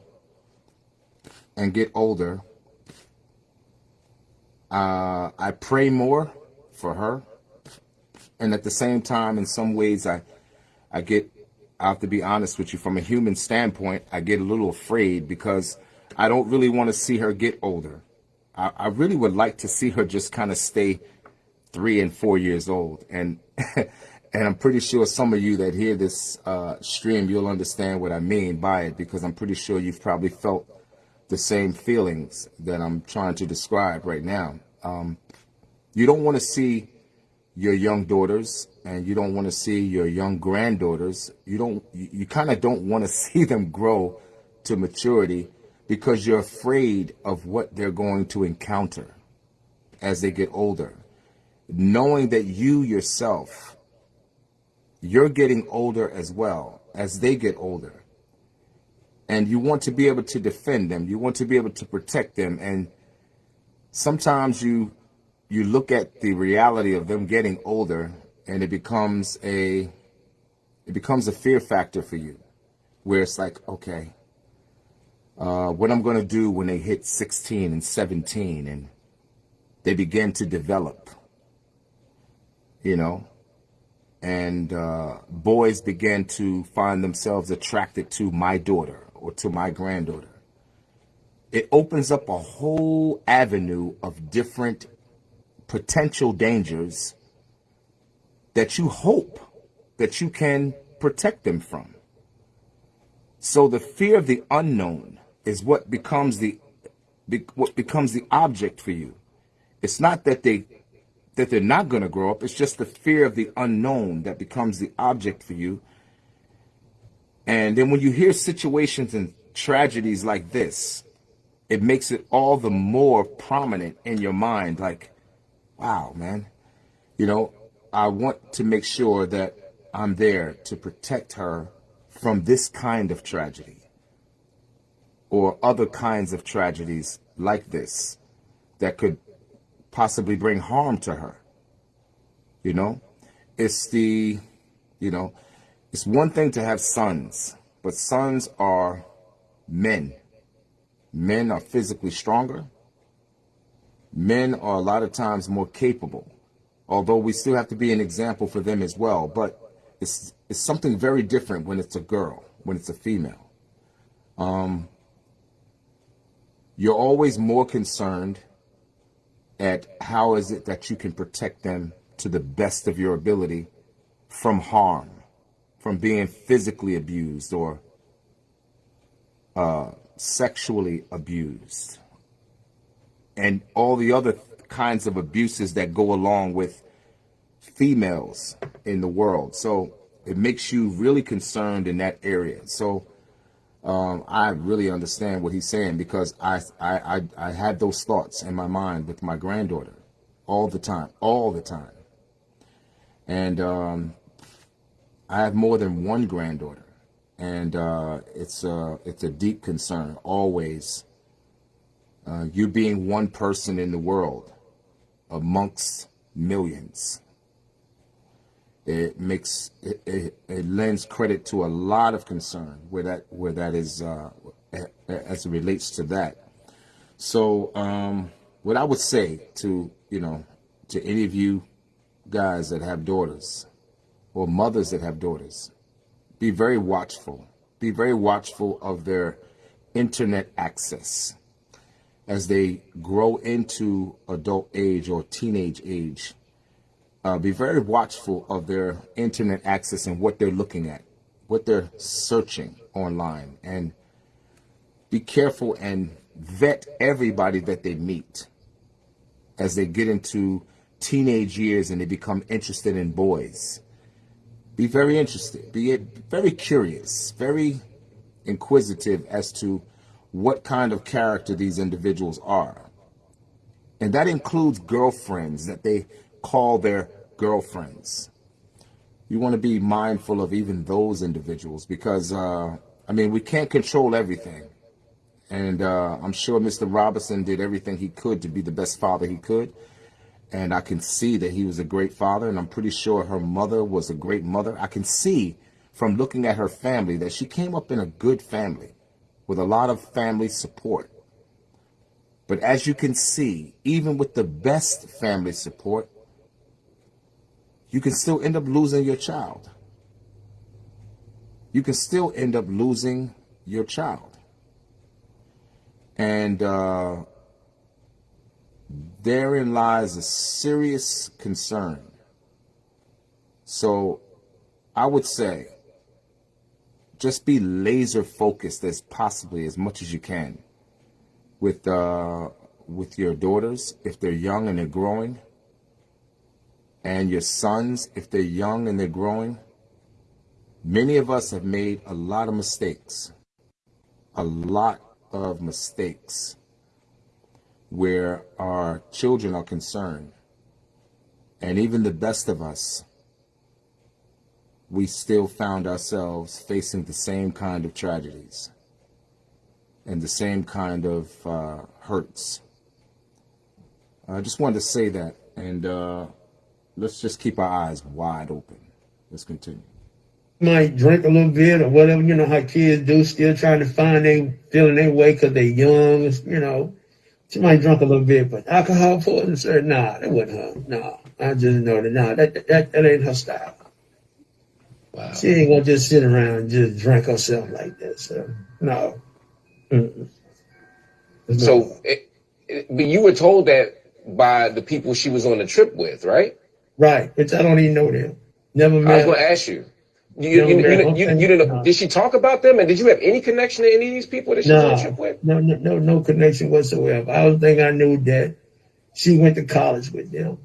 and get older, uh, I pray more for her. And at the same time, in some ways, I, I get, I have to be honest with you, from a human standpoint, I get a little afraid because I don't really want to see her get older. I, I really would like to see her just kind of stay three and four years old. And, *laughs* and I'm pretty sure some of you that hear this uh, stream, you'll understand what I mean by it because I'm pretty sure you've probably felt the same feelings that I'm trying to describe right now. Um, you don't want to see your young daughters and you don't want to see your young granddaughters. You don't, you, you kind of don't want to *laughs* see them grow to maturity because you're afraid of what they're going to encounter as they get older. Knowing that you yourself, you're getting older as well as they get older and you want to be able to defend them. You want to be able to protect them. And sometimes you you look at the reality of them getting older and it becomes a it becomes a fear factor for you where it's like, okay, uh, what I'm going to do when they hit 16 and 17 and they begin to develop, you know, and uh, boys begin to find themselves attracted to my daughter or to my granddaughter. It opens up a whole avenue of different potential dangers that you hope that you can protect them from. So the fear of the unknown is what becomes the what becomes the object for you. It's not that they that they're not going to grow up. It's just the fear of the unknown that becomes the object for you and then when you hear situations and tragedies like this, it makes it all the more prominent in your mind. Like, wow, man, you know, I want to make sure that I'm there to protect her from this kind of tragedy or other kinds of tragedies like this that could possibly bring harm to her. You know, it's the, you know, it's one thing to have sons, but sons are men. Men are physically stronger. Men are a lot of times more capable although we still have to be an example for them as well. But it's it's something very different when it's a girl, when it's a female. Um, you're always more concerned at how is it that you can protect them to the best of your ability from harm, from being physically abused or uh, sexually abused, and all the other kinds of abuses that go along with females in the world. So it makes you really concerned in that area. So um, I really understand what he's saying because I, I, I, I had those thoughts in my mind with my granddaughter all the time, all the time. And um, I have more than one granddaughter, and uh, it's a it's a deep concern always. Uh, you being one person in the world amongst millions. It makes it, it, it lends credit to a lot of concern where that where that is uh, as it relates to that. So um, what I would say to you know to any of you guys that have daughters or mothers that have daughters, be very watchful. Be very watchful of their internet access as they grow into adult age or teenage age. Uh, be very watchful of their internet access and what they're looking at, what they're searching online, and be careful and vet everybody that they meet as they get into teenage years and they become interested in boys. Be very interested, be very curious, very inquisitive as to what kind of character these individuals are. And that includes girlfriends that they call their girlfriends. You want to be mindful of even those individuals because, uh, I mean, we can't control everything. And uh, I'm sure Mr. Robinson did everything he could to be the best father he could and I can see that he was a great father, and I'm pretty sure her mother was a great mother. I can see from looking at her family that she came up in a good family with a lot of family support. But as you can see, even with the best family support, you can still end up losing your child. You can still end up losing your child. And uh, therein lies a serious concern. So I would say just be laser focused as possibly as much as you can with uh, with your daughters if they're young and they're growing and your sons if they're young and they're growing. Many of us have made a lot of mistakes. A lot of mistakes where our children are concerned. And even the best of us, we still found ourselves facing the same kind of tragedies and the same kind of uh, hurts. I just wanted to say that, and uh, let's just keep our eyes wide open. Let's continue. Might drink a little bit or whatever, you know how kids do, still trying to find they feeling their way because they're young, you know. She might drunk a little bit, but alcohol poison, sir, nah, that wasn't her. No, I just know that, nah, that, that, that ain't her style. Wow. She ain't gonna just sit around and just drink herself like that, so no. Mm-mm. No- So, it, it, but you were told that by the people she was on the trip with, right? right, which I don't even know them. Never met. I was going to ask you. You, you, you, you, you, you didn't know, did she talk about them? And did you have any connection to any of these people that she was on the trip No, with? no, no, no, no connection whatsoever. I don't think I knew that she went to college with them.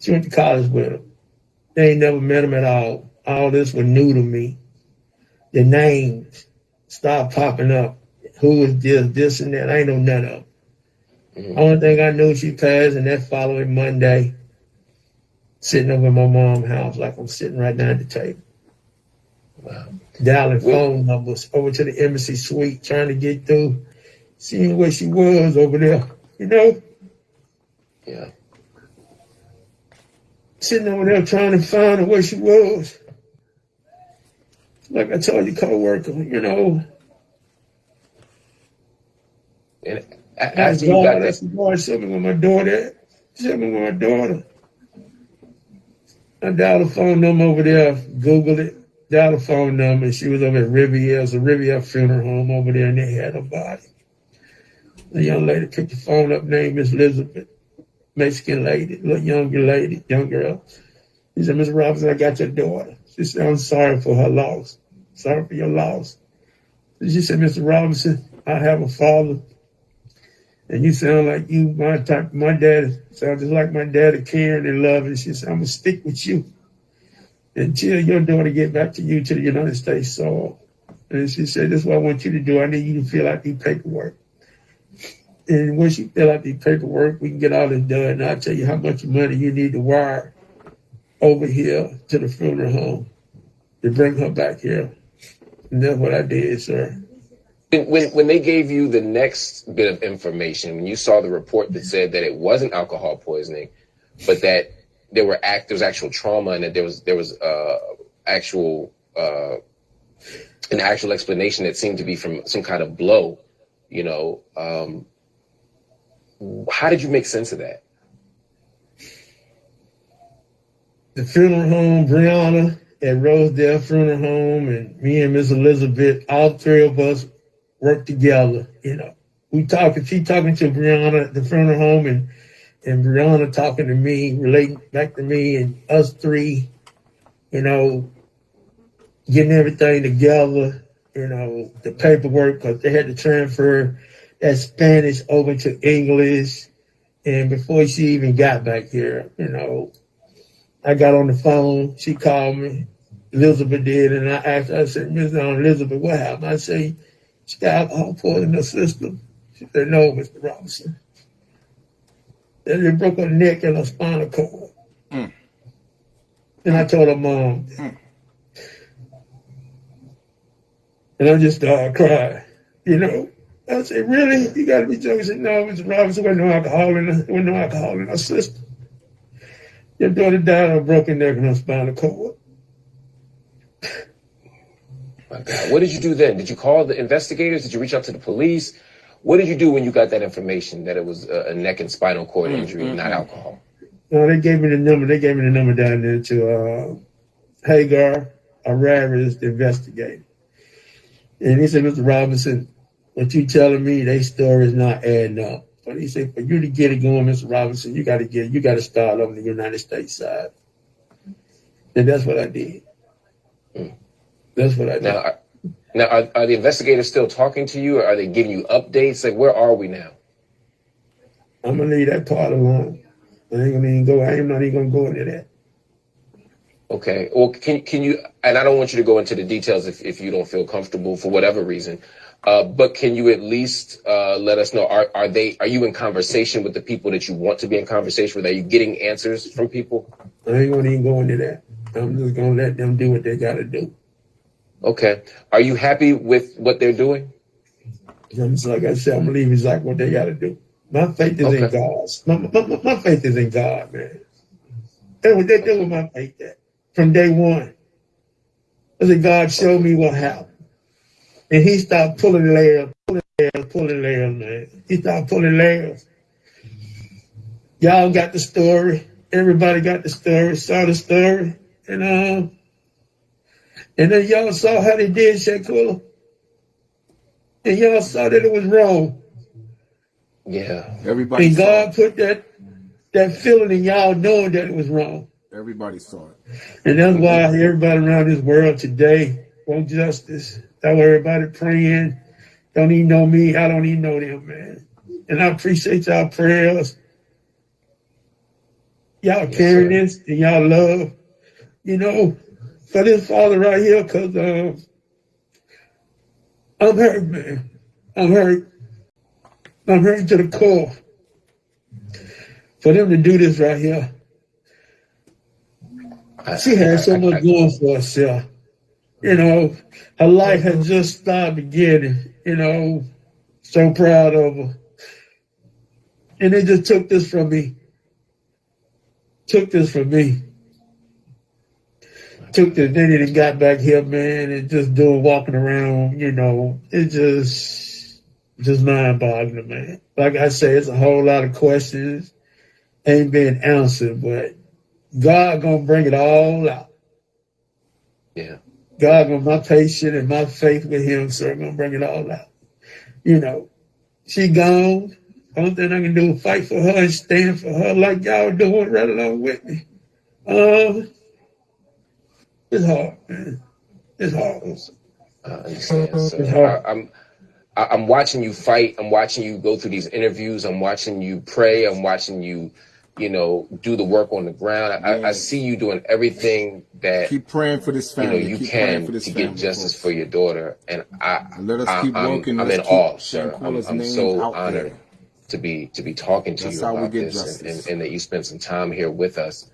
She went to college with them. They ain't never met them at all. All this was new to me. The names started popping up. Who is this, this and that? I ain't know none of them. Mhm. Only thing I knew she passed, and that following Monday, sitting over at my mom's house like I'm sitting right down at the table. Wow. dialing Well- phone numbers over to the embassy suite, trying to get through, seeing where she was over there. You know, Yeah. sitting over there trying to find her where she was. Like I told you, co-worker, you know, And a- after you got that, the God with my daughter. Me with my daughter. I dialed the phone number over there, Googled it, dialed the phone number, and she was over at Riviera, it's a Riviera funeral home over there, and they had a body. The young lady picked the phone up, name is Elizabeth, Mexican lady, little younger lady, young girl. She said, Miss Robinson, I got your daughter. She said, I'm sorry for her loss. Sorry for your loss. She said, Mr. Robinson, I have a father, and you sound like you, my type, my dad sounds just like my daddy, caring and loving. She said, I'm gonna stick with you until your daughter get back to you to the United States soil. And she said, this is what I want you to do. I need you to fill out the paperwork. And once you fill out the paperwork, we can get all this done. And I'll tell you how much money you need to wire over here to the funeral home to bring her back here. And that's what I did, sir. When, when when they gave you the next bit of information, when you saw the report that said that it wasn't alcohol poisoning, but that there were act there was actual trauma and that there was there was uh actual uh an actual explanation that seemed to be from some kind of blow, you know, um how did you make sense of that? The funeral home, Brianna at Rosedale Funeral Home, and me and Miss Elizabeth, all three of us worked together. You know, we talking, she talking to Brianna at the funeral home, and and Brianna talking to me, relating back to me, and us three, you know, getting everything together. You know, the paperwork because they had to transfer that Spanish over to English. And before she even got back here, you know, I got on the phone. She called me. Elizabeth did, and I asked I said, Miss Elizabeth, what happened? I say, she got alcohol poisoning in her system. She said, no, Mr. Robinson. Then they broke her neck and her spinal cord. Mm. And I told her mom. And I just started crying, you know. I said, really? You gotta be joking. She said, no, Mr. Robinson, there wasn't no alcohol in her, there no alcohol in her system. Your daughter died of a broken neck and her spinal cord. My God, what did you do then? Did you call the investigators? Did you reach out to the police? What did you do when you got that information that it was a, a neck and spinal cord injury, not alcohol? No, they gave me the number. They gave me the number down there to uh, Hagar Araris, the investigator. And he said, Mr. Robinson, what you telling me, they story is not adding up. But he said, for you to get it going, Mr. Robinson, you got to get, you got to start on the United States side. And that's what I did. Mm. That's what I did. Now, are, now are, are the investigators still talking to you? Or are they giving you updates? Like, where are we now? I'm gonna leave that part alone. I ain't gonna even go. I am not even gonna go into that. Okay. Well, can can you? And I don't want you to go into the details if, if you don't feel comfortable for whatever reason. Uh, but can you at least uh, let us know? Are are they? Are you in conversation with the people that you want to be in conversation with? Are you getting answers from people? I ain't gonna even go into that. I'm just gonna let them do what they gotta do. Okay. Are you happy with what they're doing? Just like I said, I'm gonna exactly what they gotta do. My faith is in Okay. God's. My, my, my- my faith is in God, man. That's what they do with my faith at from day one. I said, God showed me what happened. And he started pulling layers, pulling layers, pulling layers, man. He started pulling layers. Y'all got the story. Everybody got the story, saw the story. And um, and then y'all saw how they did Shanquella. And y'all saw that it was wrong. Yeah. Everybody And God it. put that that feeling in y'all knowing that it was wrong. Everybody saw it. And that's why everybody around this world today want justice. That's why everybody praying. Don't even know me. I don't even know them, man. And I appreciate y'all prayers. Y'all Yes, carrying this and y'all love, you know, for this father right here, because um, I'm hurt, man. I'm hurt. I'm hurt to the core. For them to do this right here. I- She had so much going for herself. You know, her life had just started beginning. You know, so proud of her. And they just took this from me. Took this from me. Took this, then it got back here, man, and just doing walking around, you know, it just, just mind boggling, man. Like I say, it's a whole lot of questions ain't been answered, but God gonna bring it all out. Yeah. God gonna my patience and my faith with Him, sir, gonna bring it all out. You know, she gone. Only thing I can do is fight for her and stand for her like y'all doing right along with me. Um, it's hard. It's hard. I understand. So I, I'm, I- I'm watching you fight. I'm watching you go through these interviews. I'm watching you pray. I'm watching you, you know, do the work on the ground. I, I see you doing everything that Keep praying for this family. you know you keep can for this to family. get justice for your daughter, and I, let us I keep I'm, working. I'm Let's in awe, sir. I'm, I'm so honored there. to be to be talking to That's you about this, and, and, and that you spent some time here with us.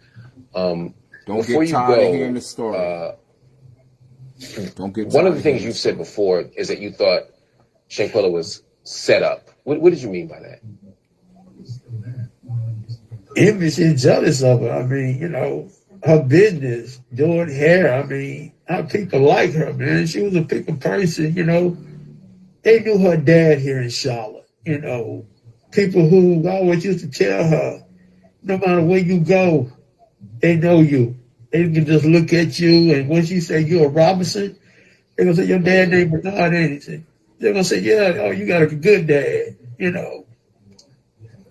Um, Don't before get you tired of hearing go, the story. uh, Don't get one of the things you've said before is that you thought Shanquella was set up. What, what did you mean by that? envious and jealous of her. I mean, you know, her business, doing hair. I mean, how people like her, man. She was a people person, you know. They knew her dad here in Charlotte, you know. People who always used to tell her, no matter where you go, they know you. They can just look at you, and once you say you're a Robinson, they're gonna say your dad named Bernard anything. They're gonna say, yeah, oh, you got a good dad, you know.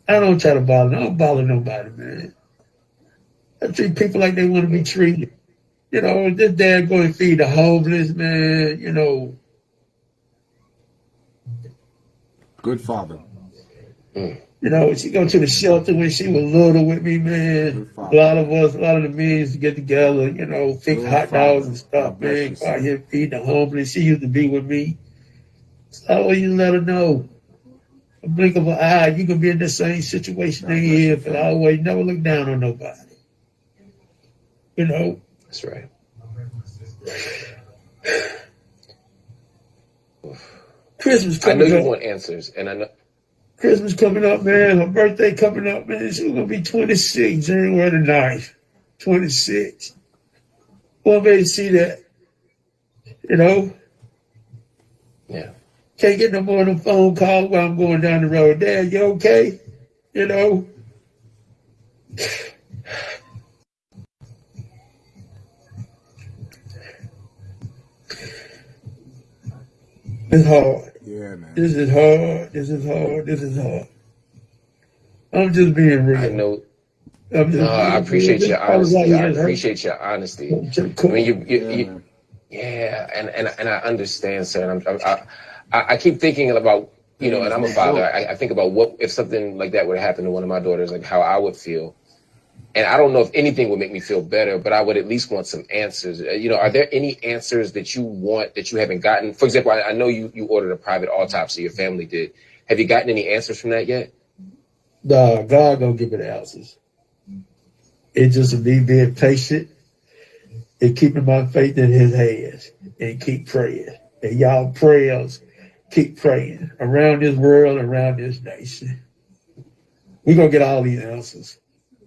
I don't try to bother. I don't bother nobody, man. I treat people like they want to be treated. You know, this dad going and feed the homeless, man. You know, Good father. Mm. You know, she go to the shelter when she was little with me, man. A lot of us, a lot of the men used to get together, you know, fix Good hot father. dogs and stuff, God bless man. you, Go out here feed the homeless. She used to be with me. So I always let her know. A blink of an eye, you can be in the same situation they bless you, in, but I always never look down on nobody. You know, That's right. *sighs* Christmas I know you up. want answers, and I know. Christmas coming up, man. Her birthday coming up, man. She's gonna be 26, January the 9th. 26. Want me to see that, you know? Yeah. Can't get no more of them phone calls while I'm going down the road. Dad, you okay? You know? It's hard. Yeah, man. This is hard. This is hard. This is hard. I'm just being real. I know. I'm just No, I appreciate real. your This sounds like honesty. I appreciate your honesty. To I mean, you, you, Yeah, you yeah, and, and and I understand, sir. And I'm, I, I I keep thinking about you know, and I'm a father. I, I think about what if something like that would happen to one of my daughters, like how I would feel. And I don't know if anything would make me feel better, but I would at least want some answers. Uh, You know, are there any answers that you want that you haven't gotten? For example, I, I know you you ordered a private autopsy. Your family did. Have you gotten any answers from that yet? Nah, God gonna give it answers. It just me being patient and keeping my faith in His hands and keep praying. And y'all prayers, keep praying around this world, around this nation. We gonna get all these answers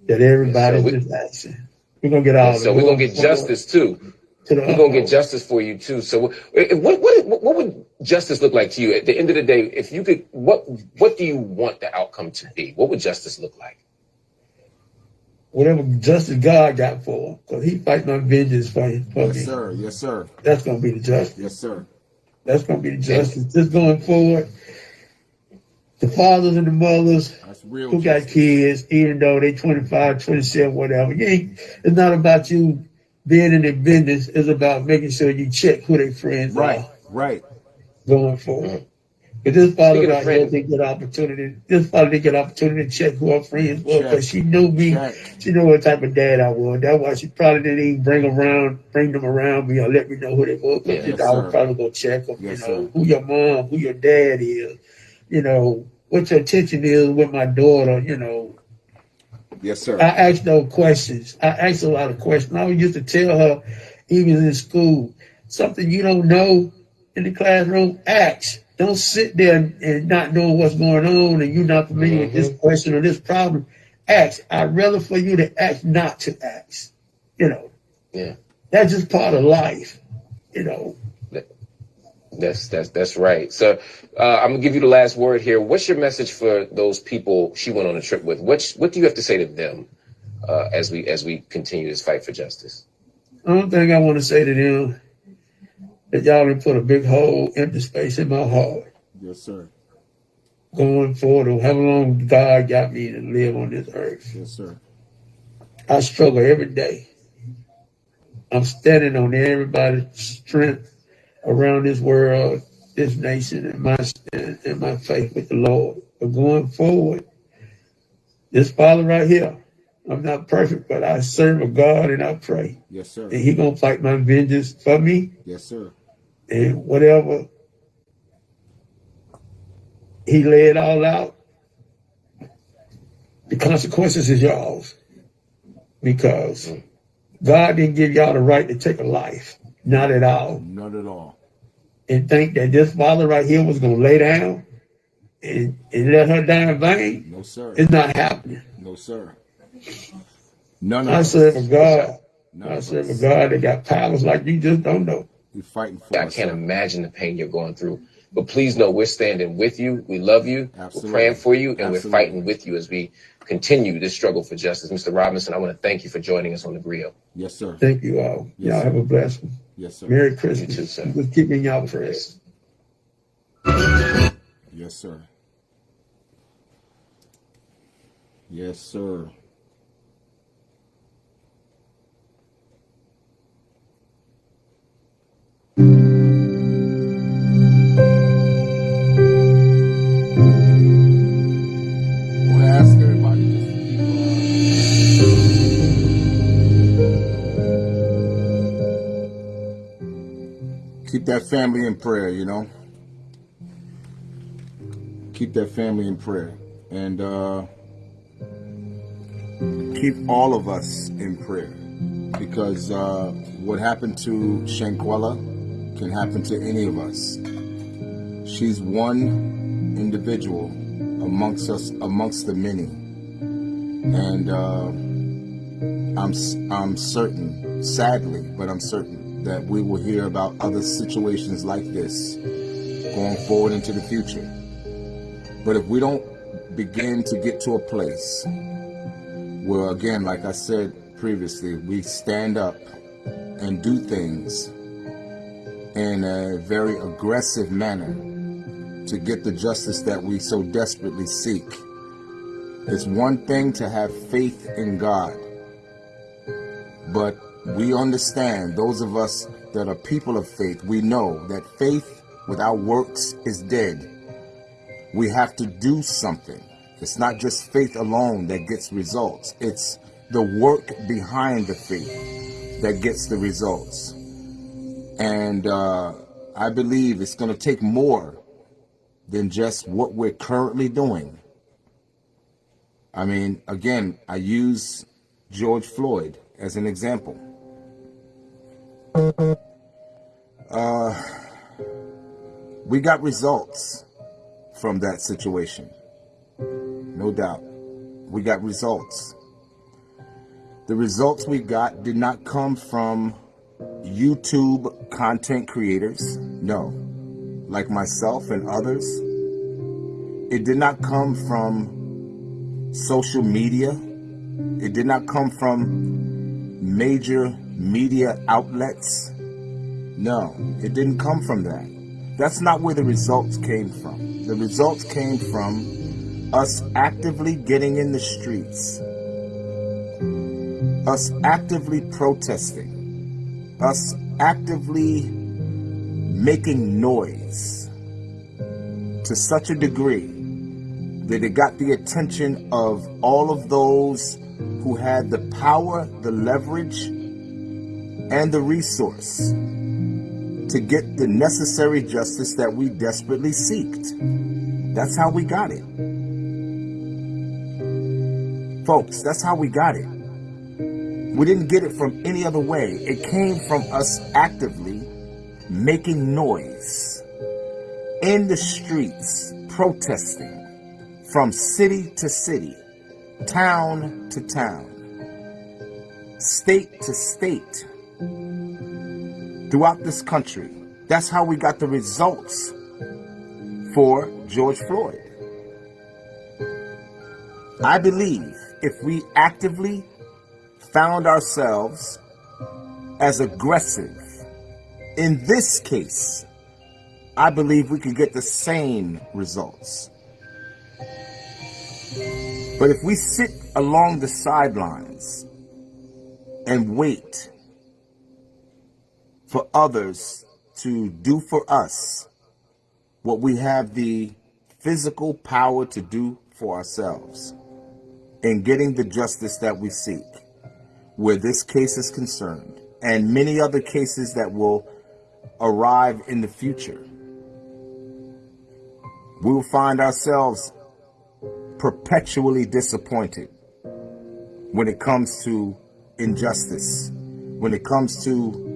that Yes, sir. everybody's We, just asking. We're gonna get all yes, the sir. We're gonna get justice too. to We're gonna get justice for you too. So, eh, what what what would justice look like to you at the end of the day? If you could, what what do you want the outcome to be? What would justice look like? Whatever justice God got for him, because He fight my vengeance for, for Yes, me. sir. Yes, sir. That's gonna be the justice. Yes, sir. That's gonna be the And justice. Just going forward, the fathers and the mothers That's real who got justice. kids, even though they 25, 27, whatever. You ain't, it's not about you being in their business. It's about making sure you check who their friends Right. are Right. right. going forward. But this father got of right here friends, didn't get opportunity. This father didn't get opportunity to check who her friends were because she knew me. Check. She knew what type of dad I was. That's why she probably didn't even bring around, bring them around me or let me know who they were. Because yeah, Yes, I would sir. probably go check them. You Yes, know sir. who your mom, who your dad is. You know what your attention is with my daughter. You know Yes, sir. I asked no questions. I asked a lot of questions. I used to tell her, even in school, something you don't know in the classroom, ask. Don't sit there and, not know what's going on and you're not familiar with this hmm question or this problem. Ask. I'd rather for you to ask not to ask. You know, Yeah, that's just part of life. You know, that's that's that's right. So, uh, I'm gonna give you the last word here. What's your message for those people she went on a trip with? What what do you have to say to them uh, as we as we continue this fight for justice. Only thing I want to say to them that y'all have put a big hole, empty space in my heart. Yes, sir. Going forward, or however long God got me to live on this earth, Yes, sir. I struggle every day. I'm standing on everybody's strength around this world, this nation, and my and, my faith with the Lord. But going forward, this Father right here, I'm not perfect, but I serve a God and I pray. Yes, sir. And He gonna fight my vengeance for me Yes, sir. and whatever He laid all out. The consequences is y'all's because mm. God didn't give y'all the right to take a life, not at all. Not at all. And think that this father right here was gonna lay down and, and let her die in vain. No, sir. It's not happening. No, sir. None of I us. serve a God. None I of serve a. God that got powers like you just don't know. We're fighting for I us. can't imagine the pain you're going through. But please know we're standing with you. We love you. Absolutely. We're praying for you, and Absolutely. we're fighting with you as we continue this struggle for justice. Mr. Robinson, I want to thank you for joining us on the grill. Yes, sir. Thank you all. Yes, y'all sir. have a blessed one. Yes, sir. Merry Christmas. too, sir. Just keep me in y'all prayers. Yes, sir. Yes, sir. That family in prayer, you know? Keep that family in prayer. And uh, keep all of us in prayer. Because uh, what happened to Shanquella can happen to any of us. She's one individual amongst us, amongst the many, and uh, I'm I'm certain, sadly, but I'm certain that we will hear about other situations like this going forward into the future. But if we don't begin to get to a place where, again, like I said previously, we stand up and do things in a very aggressive manner to get the justice that we so desperately seek. It's one thing to have faith in God, but we understand, those of us that are people of faith, we know that faith without works is dead we have to do something. It's not just faith alone that gets results. It's the work behind the faith that gets the results. And uh, I believe it's going to take more than just what we're currently doing. I mean, again, I use George Floyd as an example. Uh, we got results from that situation. No doubt. We got results. The results we got did not come from YouTube content creators. No. Like myself and others. It did not come from social media. It did not come from major media outlets. No, it didn't come from that. That's not where the results came from. The results came from us actively getting in the streets, us actively protesting, us actively making noise to such a degree that it got the attention of all of those who had the power, the leverage, and the resource to get the necessary justice that we desperately seeked. That's how we got it. Folks, that's how we got it. We didn't get it from any other way. It came from us actively making noise in the streets, protesting from city to city, town to town, state to state, throughout this country. That's how we got the results for George Floyd. I believe if we actively found ourselves as aggressive, in this case, I believe we could get the same results. But if we sit along the sidelines and wait for others to do for us what we have the physical power to do for ourselves in getting the justice that we seek, where this case is concerned, and many other cases that will arrive in the future, we will find ourselves perpetually disappointed when it comes to injustice, when it comes to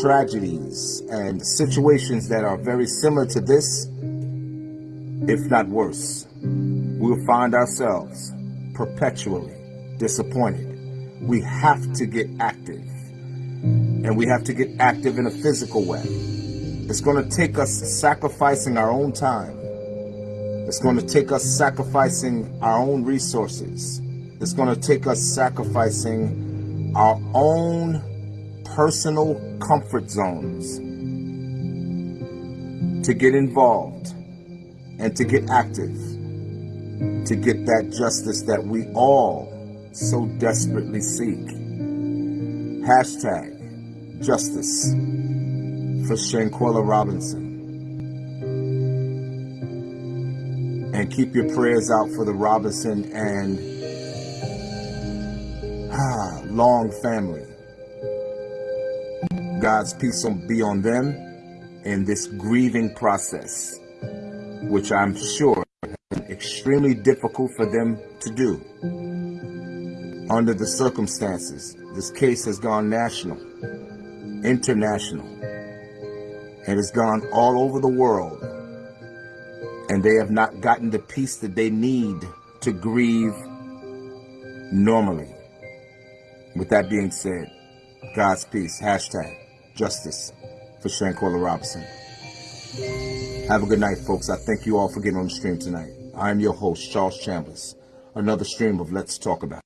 tragedies and situations that are very similar to this, if not worse. We'll find ourselves perpetually disappointed. We have to get active. And we have to get active in a physical way. It's going to take us sacrificing our own time. It's going to take us sacrificing our own resources. It's going to take us sacrificing our own personal comfort zones to get involved and to get active, to get that justice that we all so desperately seek. Hashtag justice for Shanquella Robinson. And keep your prayers out for the Robinson and ah, Long family. God's peace be on them in this grieving process, which I'm sure has been extremely difficult for them to do. Under the circumstances, this case has gone national, international, and has gone all over the world. And they have not gotten the peace that they need to grieve normally. With that being said, God's peace. Hashtag justice for Shanquella Robinson. Have a good night, folks. I thank you all for getting on the stream tonight. I am your host, Charles Chambers. Another stream of Let's Talk About.